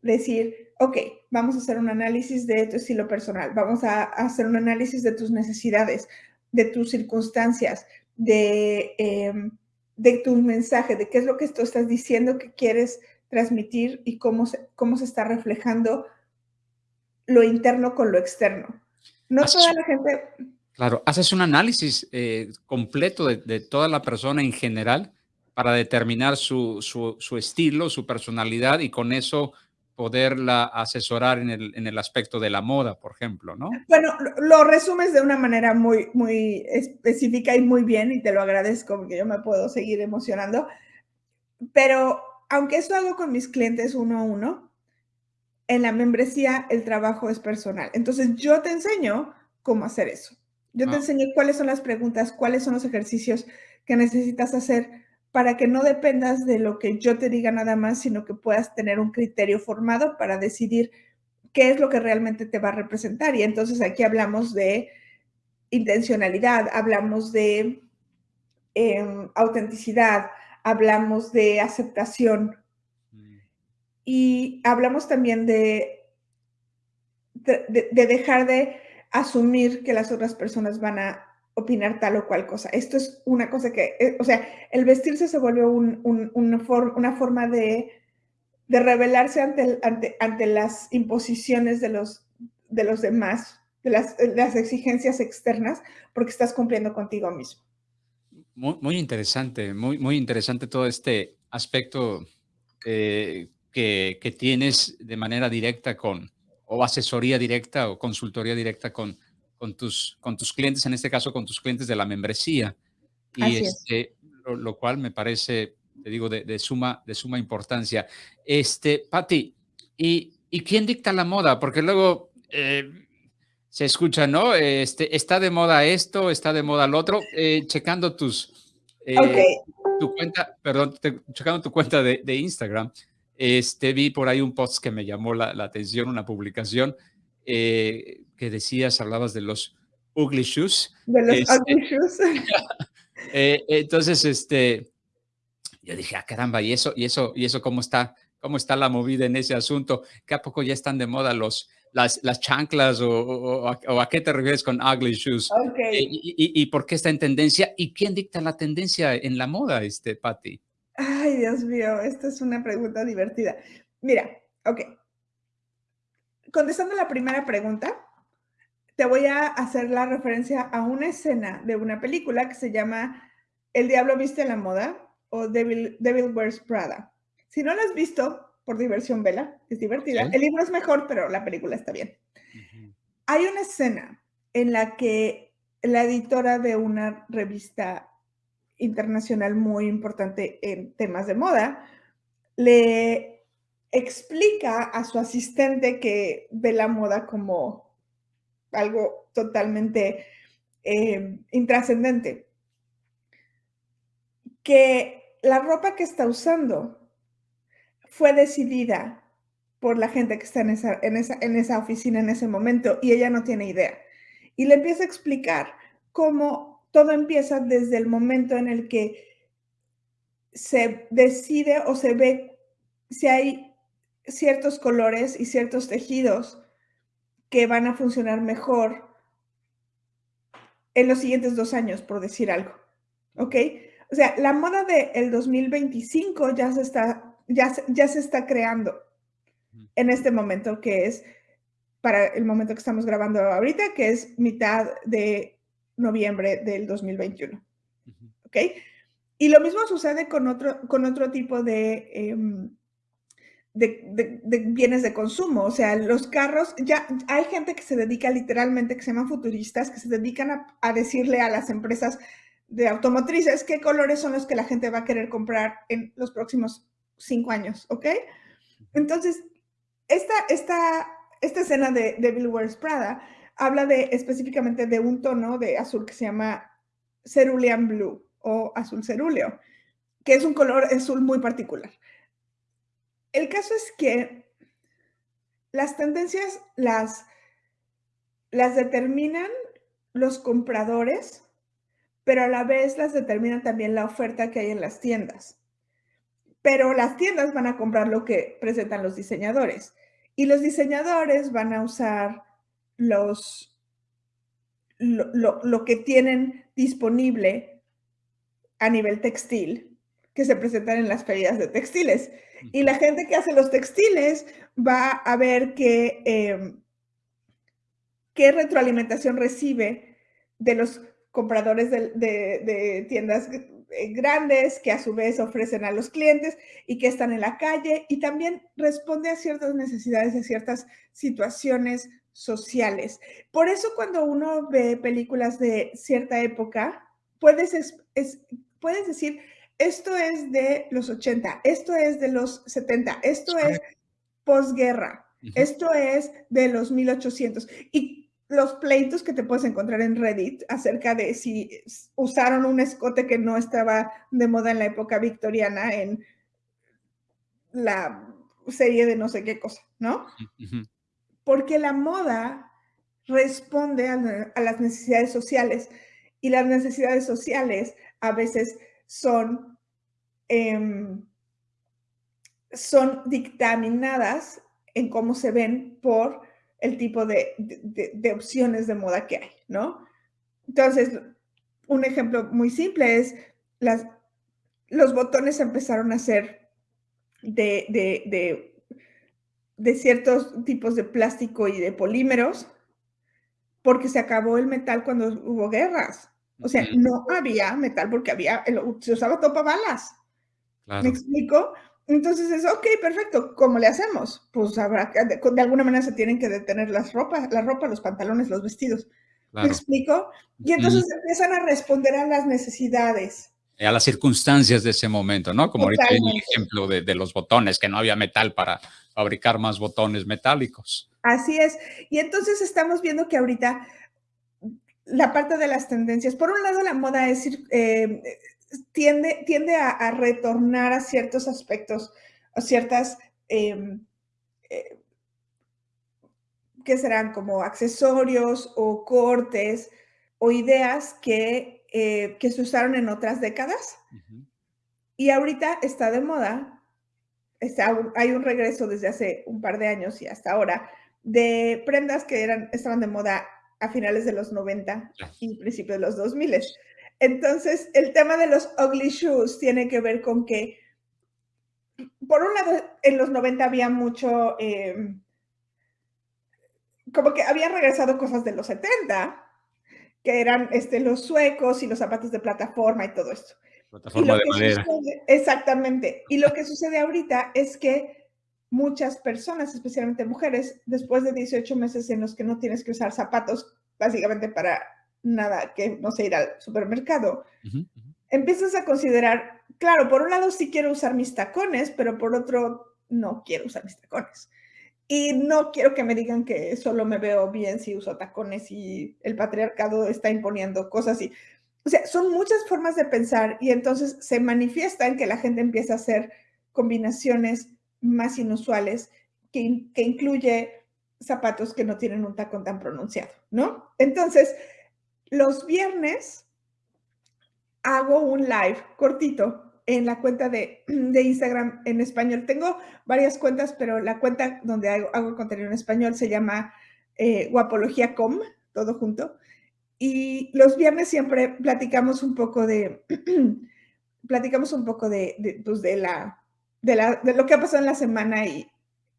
decir, ok, vamos a hacer un análisis de tu estilo personal, vamos a hacer un análisis de tus necesidades, de tus circunstancias, de, em, de tu mensaje, de qué es lo que tú estás diciendo que quieres transmitir y cómo se, cómo se está reflejando lo interno con lo externo. No toda la gente... Claro, haces un análisis eh, completo de, de, toda la persona en general para determinar su, su, su, estilo, su personalidad y con eso poderla asesorar en el, en el, aspecto de la moda, por ejemplo, ¿no? Bueno, lo resumes de una manera muy, muy específica y muy bien y te lo agradezco porque yo me puedo seguir emocionando. Pero aunque esto hago con mis clientes uno a uno, en la membresía el trabajo es personal. Entonces yo te enseño cómo hacer eso. Yo te ah. enseño cuáles son las preguntas, cuáles son los ejercicios que necesitas hacer para que no dependas de lo que yo te diga nada más, sino que puedas tener un criterio formado para decidir qué es lo que realmente te va a representar. Y entonces aquí hablamos de intencionalidad, hablamos de em, autenticidad, hablamos de aceptación y hablamos también de, de, dejar de asumir que las otras personas van a opinar tal o cual cosa. Esto es una cosa que, eh, o sea, el vestirse se volvió una, una, forma de, de rebelarse ante, ante, ante, las imposiciones de los, de los demás, de las, las, exigencias externas, porque estás cumpliendo contigo mismo. Muy, muy interesante, muy, muy interesante todo este aspecto eh, que, que tienes de manera directa con, o asesoría directa o consultoría directa con, con tus, con tus clientes, en este caso con tus clientes de la membresía. Y este, lo, cual me parece, te digo, de, suma, de suma importancia. Este, Patti, ¿y, ¿y quién dicta la moda? Porque luego eh, se escucha, ¿no? Este, está de moda esto, está de moda lo otro. Eh, checando tus, eh, tu cuenta, perdón, checando tu cuenta de, de, Instagram, este, vi por ahí un post que me llamó la, la atención, una publicación que decías, hablabas de los ugly shoes. De los este, ugly shoes. Eh, entonces, este, yo dije, ah, caramba, ¿y eso, y eso, y eso cómo está? ¿Cómo está la movida en ese asunto? ¿Que a poco ya están de moda los, las, las chanclas o, a, qué te refieres con ugly shoes? Okay. Eh, y, y, por qué está en tendencia? ¿Y quién dicta la tendencia en la moda, este, Patty? Ay, Dios mío, esta es una pregunta divertida. Mira, ok. Contestando la primera pregunta, te voy a hacer la referencia a una escena de una película que se llama El Diablo Viste la Moda o Devil, Devil Wears Prada. Si no la has visto, por diversión, vela, es divertida. El libro es mejor, pero la película está bien. Hay una escena en la que la editora de una revista internacional muy importante en temas de moda le explica a su asistente que ve la moda como algo totalmente eh, intrascendente. Que la ropa que está usando fue decidida por la gente que está en esa, en esa, en esa oficina en ese momento y ella no tiene idea. Y le empieza a explicar cómo todo empieza desde el momento en el que se decide o se ve si hay ciertos colores y ciertos tejidos que van a funcionar mejor en los siguientes dos años, por decir algo. ¿Ok? O sea, la moda del 2025 ya se, está, ya, ya se está creando en este momento, que es para el momento que estamos grabando ahorita, que es mitad de noviembre del 2021. ¿Ok? Y lo mismo sucede con otro, con otro tipo de, em, de, bienes de consumo. O sea, los carros, ya hay gente que se dedica literalmente, que se llaman futuristas, que se dedican a, decirle a las empresas de automotrices qué colores son los que la gente va a querer comprar en los próximos cinco años, ¿ok? Entonces, esta, esta, esta escena de Devil Wears Prada habla de específicamente de un tono de azul que se llama cerulean blue o azul cerúleo, que es un color azul muy particular. El caso es que las tendencias las, las determinan los compradores, pero a la vez las determina también la oferta que hay en las tiendas. Pero las tiendas van a comprar lo que presentan los diseñadores y los diseñadores van a usar los, lo, lo que tienen disponible a nivel textil que se presentan en las ferias de textiles. Y la gente que hace los textiles va a ver qué, em, qué retroalimentación recibe de los compradores de, tiendas eh, grandes que a su vez ofrecen a los clientes y que están en la calle y también responde a ciertas necesidades, a ciertas situaciones sociales. Por eso cuando uno ve películas de cierta época, puedes, es, puedes decir, esto es de los 80, esto es de los 70, esto es posguerra, esto es de los 1800. Y los pleitos que te puedes encontrar en Reddit acerca de si usaron un escote que no estaba de moda en la época victoriana en la serie de no sé qué cosa, ¿no? Porque la moda responde a, a las necesidades sociales y las necesidades sociales a veces son, em, son dictaminadas en cómo se ven por el tipo de, opciones de moda que hay, ¿no? Entonces, un ejemplo muy simple es las, los botones empezaron a ser de, de, de, ciertos tipos de plástico y de polímeros porque se acabó el metal cuando hubo guerras. O sea, no había metal porque había, se usaba topa balas. ¿Me explico? Entonces es, ok, perfecto, ¿cómo le hacemos? Pues habrá de, alguna manera se tienen que detener las ropas, la ropa, los pantalones, los vestidos. ¿Me explico? Y entonces empiezan a responder a las necesidades. A las circunstancias de ese momento, ¿no? Como ahorita hay el ejemplo de, de, los botones, que no había metal para fabricar más botones metálicos. Así es. Y entonces estamos viendo que ahorita la parte de las tendencias. Por un lado, la moda es, eh, tiende, tiende a, retornar a ciertos aspectos, a ciertas, em, eh, que serán como accesorios o cortes o ideas que, eh, que se usaron en otras décadas. Y ahorita está de moda, está, hay un regreso desde hace un par de años y hasta ahora, de prendas que eran, estaban de moda a finales de los 90 y principios de los 2000. Entonces, el tema de los ugly shoes tiene que ver con que, por un lado, en los 90 había mucho, em, como que habían regresado cosas de los 70, que eran este, los suecos y los zapatos de plataforma y todo esto. Plataforma de madera. exactamente. Y lo que sucede ahorita es que muchas personas, especialmente mujeres, después de 18 meses en los que no tienes que usar zapatos básicamente para nada que no sé ir al supermercado, empiezas a considerar, claro, por un lado sí quiero usar mis tacones, pero por otro no quiero usar mis tacones. Y no quiero que me digan que solo me veo bien si uso tacones y el patriarcado está imponiendo cosas y, o sea, son muchas formas de pensar y entonces se manifiesta en que la gente empieza a hacer combinaciones más inusuales que, que incluye zapatos que no tienen un tacón tan pronunciado, ¿no? Entonces, los viernes hago un live cortito en la cuenta de, Instagram en español. Tengo varias cuentas, pero la cuenta donde hago, hago contenido en español se llama eh, guapología.com, todo junto. Y los viernes siempre platicamos un poco de, platicamos un poco de, pues de, la, de, la, de lo que ha pasado en la semana y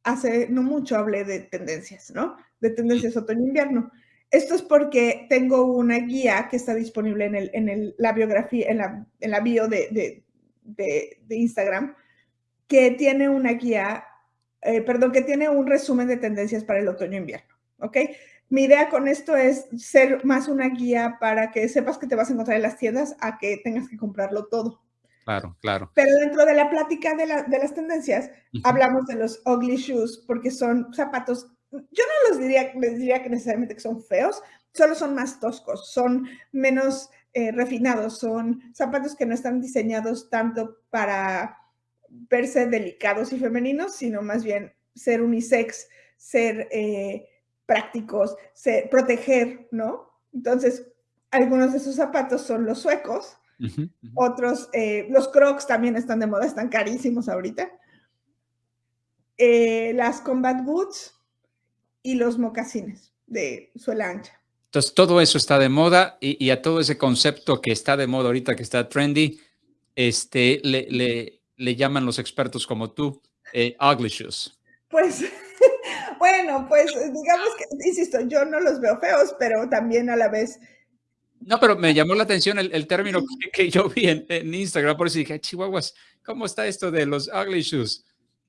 hace no mucho hablé de tendencias, ¿no? De tendencias otoño-invierno. Esto es porque tengo una guía que está disponible en, el, en el, la biografía, en la, en la bio de, de, Instagram, que tiene una guía, eh, perdón, que tiene un resumen de tendencias para el otoño-invierno, ¿ok? Mi idea con esto es ser más una guía para que sepas que te vas a encontrar en las tiendas a que tengas que comprarlo todo. Claro, claro. Pero dentro de la plática de, las tendencias, hablamos de los ugly shoes porque son zapatos, yo no los diría, les diría que necesariamente que son feos, solo son más toscos, son menos eh, refinados, son zapatos que no están diseñados tanto para verse delicados y femeninos, sino más bien ser unisex, ser eh, prácticos, ser, proteger, ¿no? Entonces, algunos de esos zapatos son los suecos, otros, eh, los crocs también están de moda, están carísimos ahorita. las combat boots y los mocasines de suela ancha. Entonces, todo eso está de moda y, a todo ese concepto que está de moda ahorita, que está trendy, este, le, le, le llaman los expertos como tú, eh, ugly shoes. Pues, bueno, pues digamos que, insisto, yo no los veo feos, pero también a la vez... No, pero me llamó la atención el, término que, yo vi en, Instagram, por eso dije, chihuahuas, ¿cómo está esto de los ugly shoes?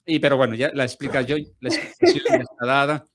Y, pero bueno, ya la explica yo, la explicación está dada.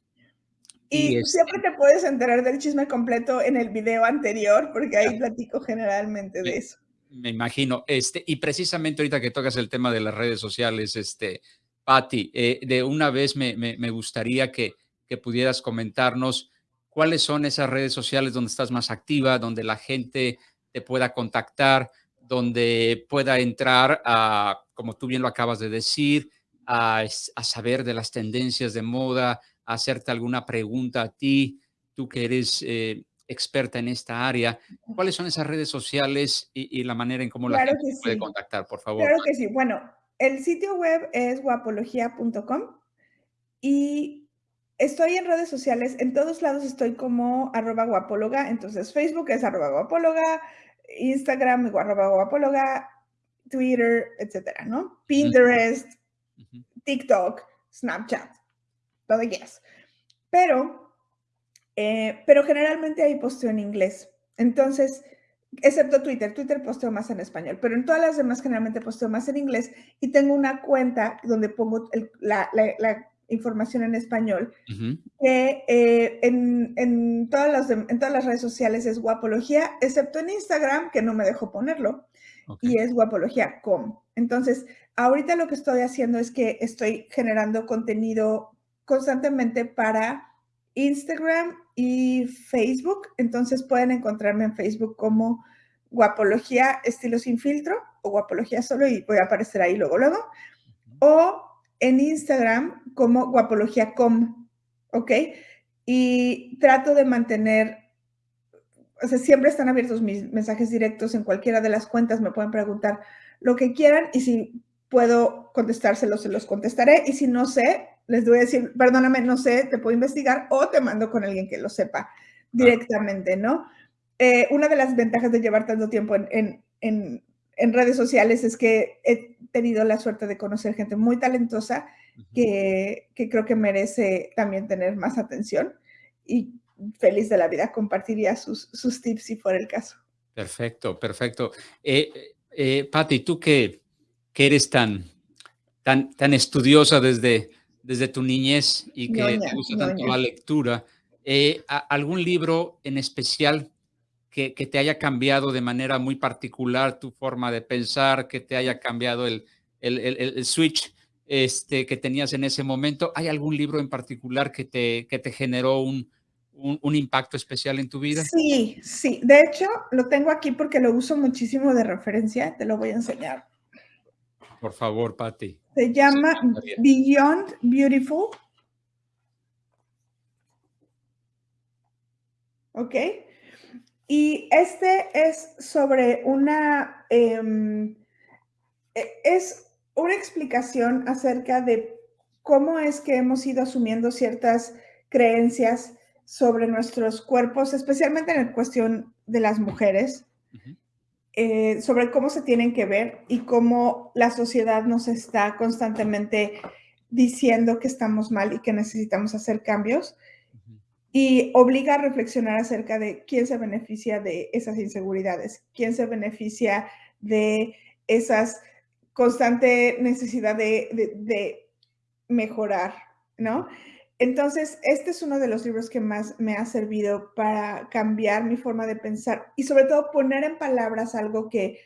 Y, siempre te puedes enterar del chisme completo en el video anterior, porque ahí platico generalmente de eso. Me imagino. Este, y precisamente ahorita que tocas el tema de las redes sociales, este, Patti, eh, de una vez me, me, gustaría que, que, pudieras comentarnos cuáles son esas redes sociales donde estás más activa, donde la gente te pueda contactar, donde pueda entrar a, como tú bien lo acabas de decir, a, a saber de las tendencias de moda, hacerte alguna pregunta a ti, tú que eres eh, experta en esta área, ¿cuáles son esas redes sociales y, la manera en cómo la gente puede contactar, por favor? Claro que sí. Bueno, el sitio web es guapología.com y estoy en redes sociales, en todos lados estoy como arroba guapóloga, entonces Facebook es arroba guapóloga, Instagram arroba guapóloga, Twitter, etcétera, ¿no? Pinterest, TikTok, Snapchat todo yes. Pero, eh, pero generalmente hay posteo en inglés. Entonces, excepto Twitter, Twitter posteo más en español, pero en todas las demás generalmente posteo más en inglés y tengo una cuenta donde pongo la, información en español, que eh, en, todas las, en todas las redes sociales es guapología, excepto en Instagram, que no me dejo ponerlo, y es guapología.com. Entonces, ahorita lo que estoy haciendo es que estoy generando contenido constantemente para Instagram y Facebook. Entonces pueden encontrarme en Facebook como Guapología Estilo Sin Filtro o Guapología Solo y voy a aparecer ahí luego, luego. O en Instagram como Guapología.com, ¿ok? Y trato de mantener o sea, siempre están abiertos mis mensajes directos en cualquiera de las cuentas, me pueden preguntar lo que quieran y si puedo contestárselos, se los contestaré y si no sé, les voy a decir, perdóname, no sé, te puedo investigar o te mando con alguien que lo sepa directamente, ¿no? Eh, una de las ventajas de llevar tanto tiempo en, en, en, redes sociales es que he tenido la suerte de conocer gente muy talentosa que, que creo que merece también tener más atención y feliz de la vida compartiría sus, sus tips si fuera el caso. Perfecto, perfecto. Eh, eh, Patti, tú que, que, eres tan, tan, tan estudiosa desde, desde tu niñez y que te gusta tanto la lectura, eh, ¿algún libro en especial que, que, te haya cambiado de manera muy particular tu forma de pensar, que te haya cambiado el, el, el, switch este, que tenías en ese momento? ¿Hay algún libro en particular que te, que te generó un, un, impacto especial en tu vida? Sí, sí. De hecho, lo tengo aquí porque lo uso muchísimo de referencia. Te lo voy a enseñar. Por favor, Patti. Se llama Beyond Beautiful. ¿Ok? Y este es sobre una... Em, e, es una explicación acerca de cómo es que hemos ido asumiendo ciertas creencias sobre nuestros cuerpos, especialmente en la cuestión de las mujeres, eh, sobre cómo se tienen que ver y cómo la sociedad nos está constantemente diciendo que estamos mal y que necesitamos hacer cambios y obliga a reflexionar acerca de quién se beneficia de esas inseguridades, quién se beneficia de esas constante necesidad de, de mejorar, ¿no? Entonces, este es uno de los libros que más me ha servido para cambiar mi forma de pensar y sobre todo poner en palabras algo que,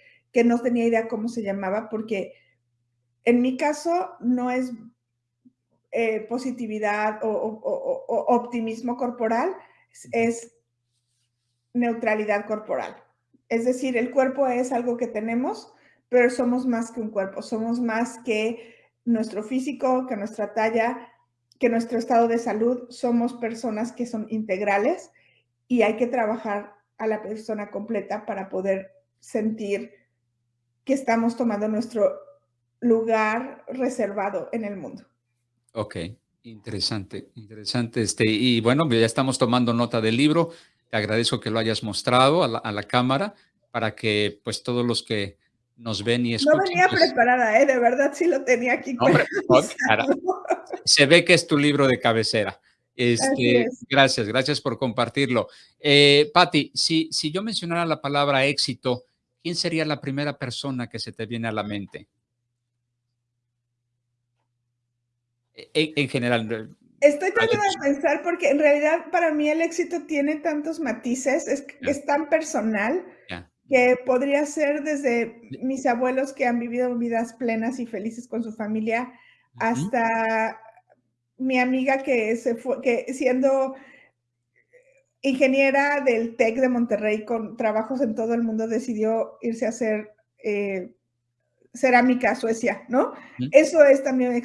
no tenía idea cómo se llamaba, porque en mi caso no es eh, positividad o, optimismo corporal, es neutralidad corporal. Es decir, el cuerpo es algo que tenemos, pero somos más que un cuerpo, somos más que nuestro físico, que nuestra talla, que nuestro estado de salud somos personas que son integrales y hay que trabajar a la persona completa para poder sentir que estamos tomando nuestro lugar reservado en el mundo. Ok, interesante, interesante. Este, y bueno, ya estamos tomando nota del libro. Te agradezco que lo hayas mostrado a la, a la cámara para que pues todos los que nos ven y escuchan. No venía pues preparada, ¿eh? de verdad sí lo tenía aquí. Hombre, se ve que es tu libro de cabecera. Este, gracias, gracias por compartirlo. Eh, Patti, si, si yo mencionara la palabra éxito, ¿quién sería la primera persona que se te viene a la mente? En, general. Estoy tratando de pensar porque en realidad para mí el éxito tiene tantos matices, es, es tan personal que podría ser desde mis abuelos que han vivido vidas plenas y felices con su familia, hasta mi amiga que se fue, que siendo ingeniera del TEC de Monterrey con trabajos en todo el mundo decidió irse a hacer eh, cerámica a Suecia, ¿no? Eso es también un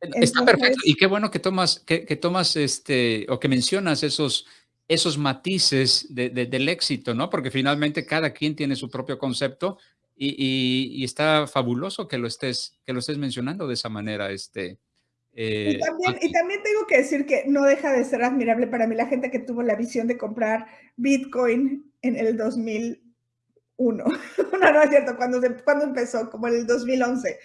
éxito. Está perfecto y qué bueno que tomas, que, que tomas este, o que mencionas esos, esos matices del éxito, ¿no? Porque finalmente cada quien tiene su propio concepto y, está fabuloso que lo, estés, que lo estés mencionando de esa manera. Este, y, eh, también, y también tengo que decir que no deja de ser admirable para mí la gente que tuvo la visión de comprar Bitcoin en el 2001. no, no es cierto, cuando, cuando empezó, como en el 2011.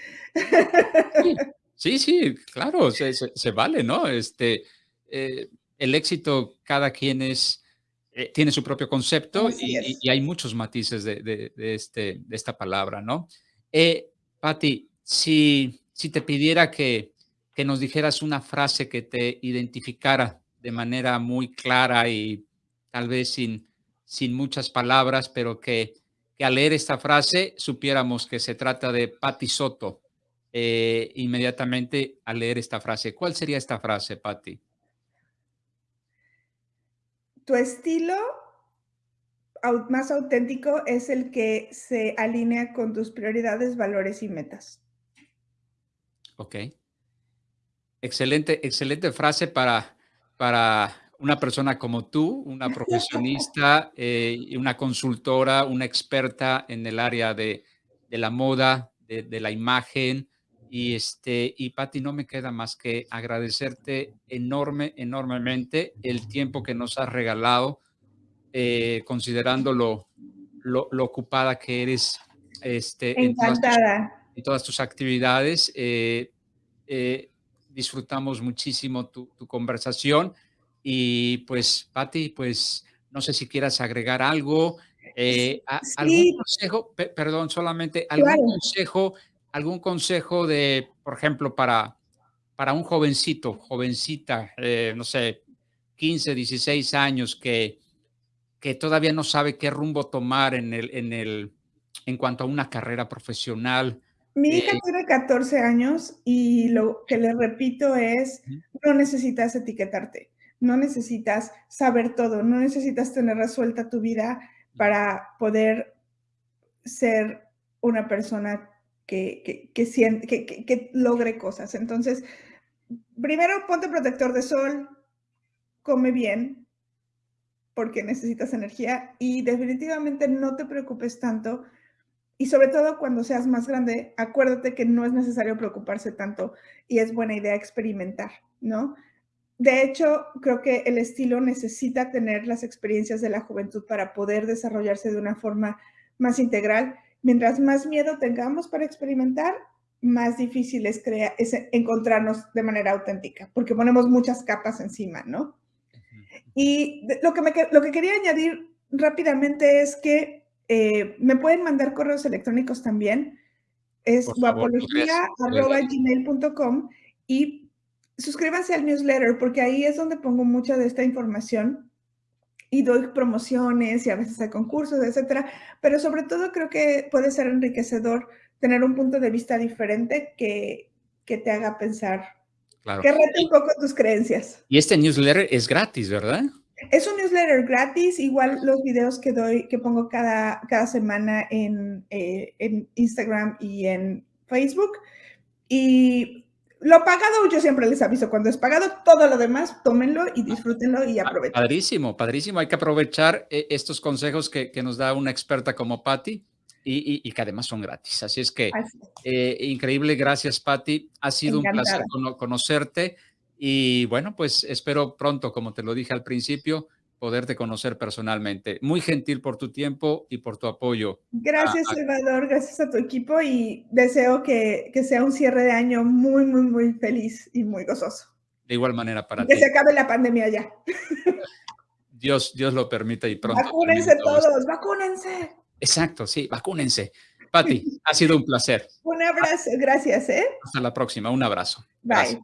Sí, sí, claro, se, se, vale, ¿no? Este, eh, el éxito, cada quien es, eh, tiene su propio concepto y, hay muchos matices de, este, de esta palabra, ¿no? Eh, Patti, si, si te pidiera que, que nos dijeras una frase que te identificara de manera muy clara y tal vez sin, sin muchas palabras, pero que, que al leer esta frase supiéramos que se trata de Patti Soto, eh, inmediatamente al leer esta frase. ¿Cuál sería esta frase, Patti? tu estilo más auténtico es el que se alinea con tus prioridades, valores y metas. Ok. Excelente, excelente frase para, para una persona como tú, una profesionista, eh, una consultora, una experta en el área de, la moda, de, la imagen. Y, este, y Patti, no me queda más que agradecerte enorme, enormemente el tiempo que nos has regalado, eh, considerando lo, lo, ocupada que eres este, En, todas tus, actividades. Eh, disfrutamos muchísimo tu, tu conversación y pues, Patti, pues no sé si quieras agregar algo, eh, algún consejo, perdón, solamente algún consejo, algún consejo de, por ejemplo, para, para un jovencito, jovencita, eh, no sé, 15, 16 años que, que todavía no sabe qué rumbo tomar en el, en el, en cuanto a una carrera profesional. Mi hija eh tiene 14 años y lo que le repito es, no necesitas etiquetarte no necesitas saber todo, no necesitas tener resuelta tu vida para poder ser una persona que, logre cosas. Entonces, primero ponte protector de sol, come bien, porque necesitas energía y definitivamente no te preocupes tanto. Y sobre todo cuando seas más grande, acuérdate que no es necesario preocuparse tanto y es buena idea experimentar, ¿no? De hecho, creo que el estilo necesita tener las experiencias de la juventud para poder desarrollarse de una forma más integral. Mientras más miedo tengamos para experimentar, más difícil es, encontrarnos de manera auténtica, porque ponemos muchas capas encima, ¿no? Y lo que, lo que quería añadir rápidamente es que eh, me pueden mandar correos electrónicos también. Es guapología.gmail.com y suscríbanse al newsletter porque ahí es donde pongo mucha de esta información y doy promociones y a veces hay concursos, etcétera. Pero sobre todo creo que puede ser enriquecedor tener un punto de vista diferente que, que te haga pensar, que rete un poco tus creencias. Y este newsletter es gratis, ¿verdad? Es un newsletter gratis, igual los videos que doy, que pongo cada, cada semana en, eh, en Instagram y en Facebook. Y lo pagado, yo siempre les aviso, cuando es pagado, todo lo demás, tómenlo y disfrútenlo y aprovechen. Padrísimo, padrísimo. Hay que aprovechar eh, estos consejos que, nos da una experta como Patti y, que además son gratis. Así es que, eh, increíble. Gracias, Patti. Ha sido un placer conocerte y bueno, pues espero pronto, como te lo dije al principio, poderte conocer personalmente. Muy gentil por tu tiempo y por tu apoyo. Gracias, Salvador, gracias a tu equipo y deseo que, que, sea un cierre de año muy, muy, muy feliz y muy gozoso. De igual manera para ti. Que se acabe la pandemia ya. Dios, Dios lo permita y pronto. Vacúnense todos, vacúnense. Exacto, sí, vacúnense. Pati, ha sido un placer. Un abrazo, gracias, ¿eh? Hasta la próxima, un abrazo. Bye.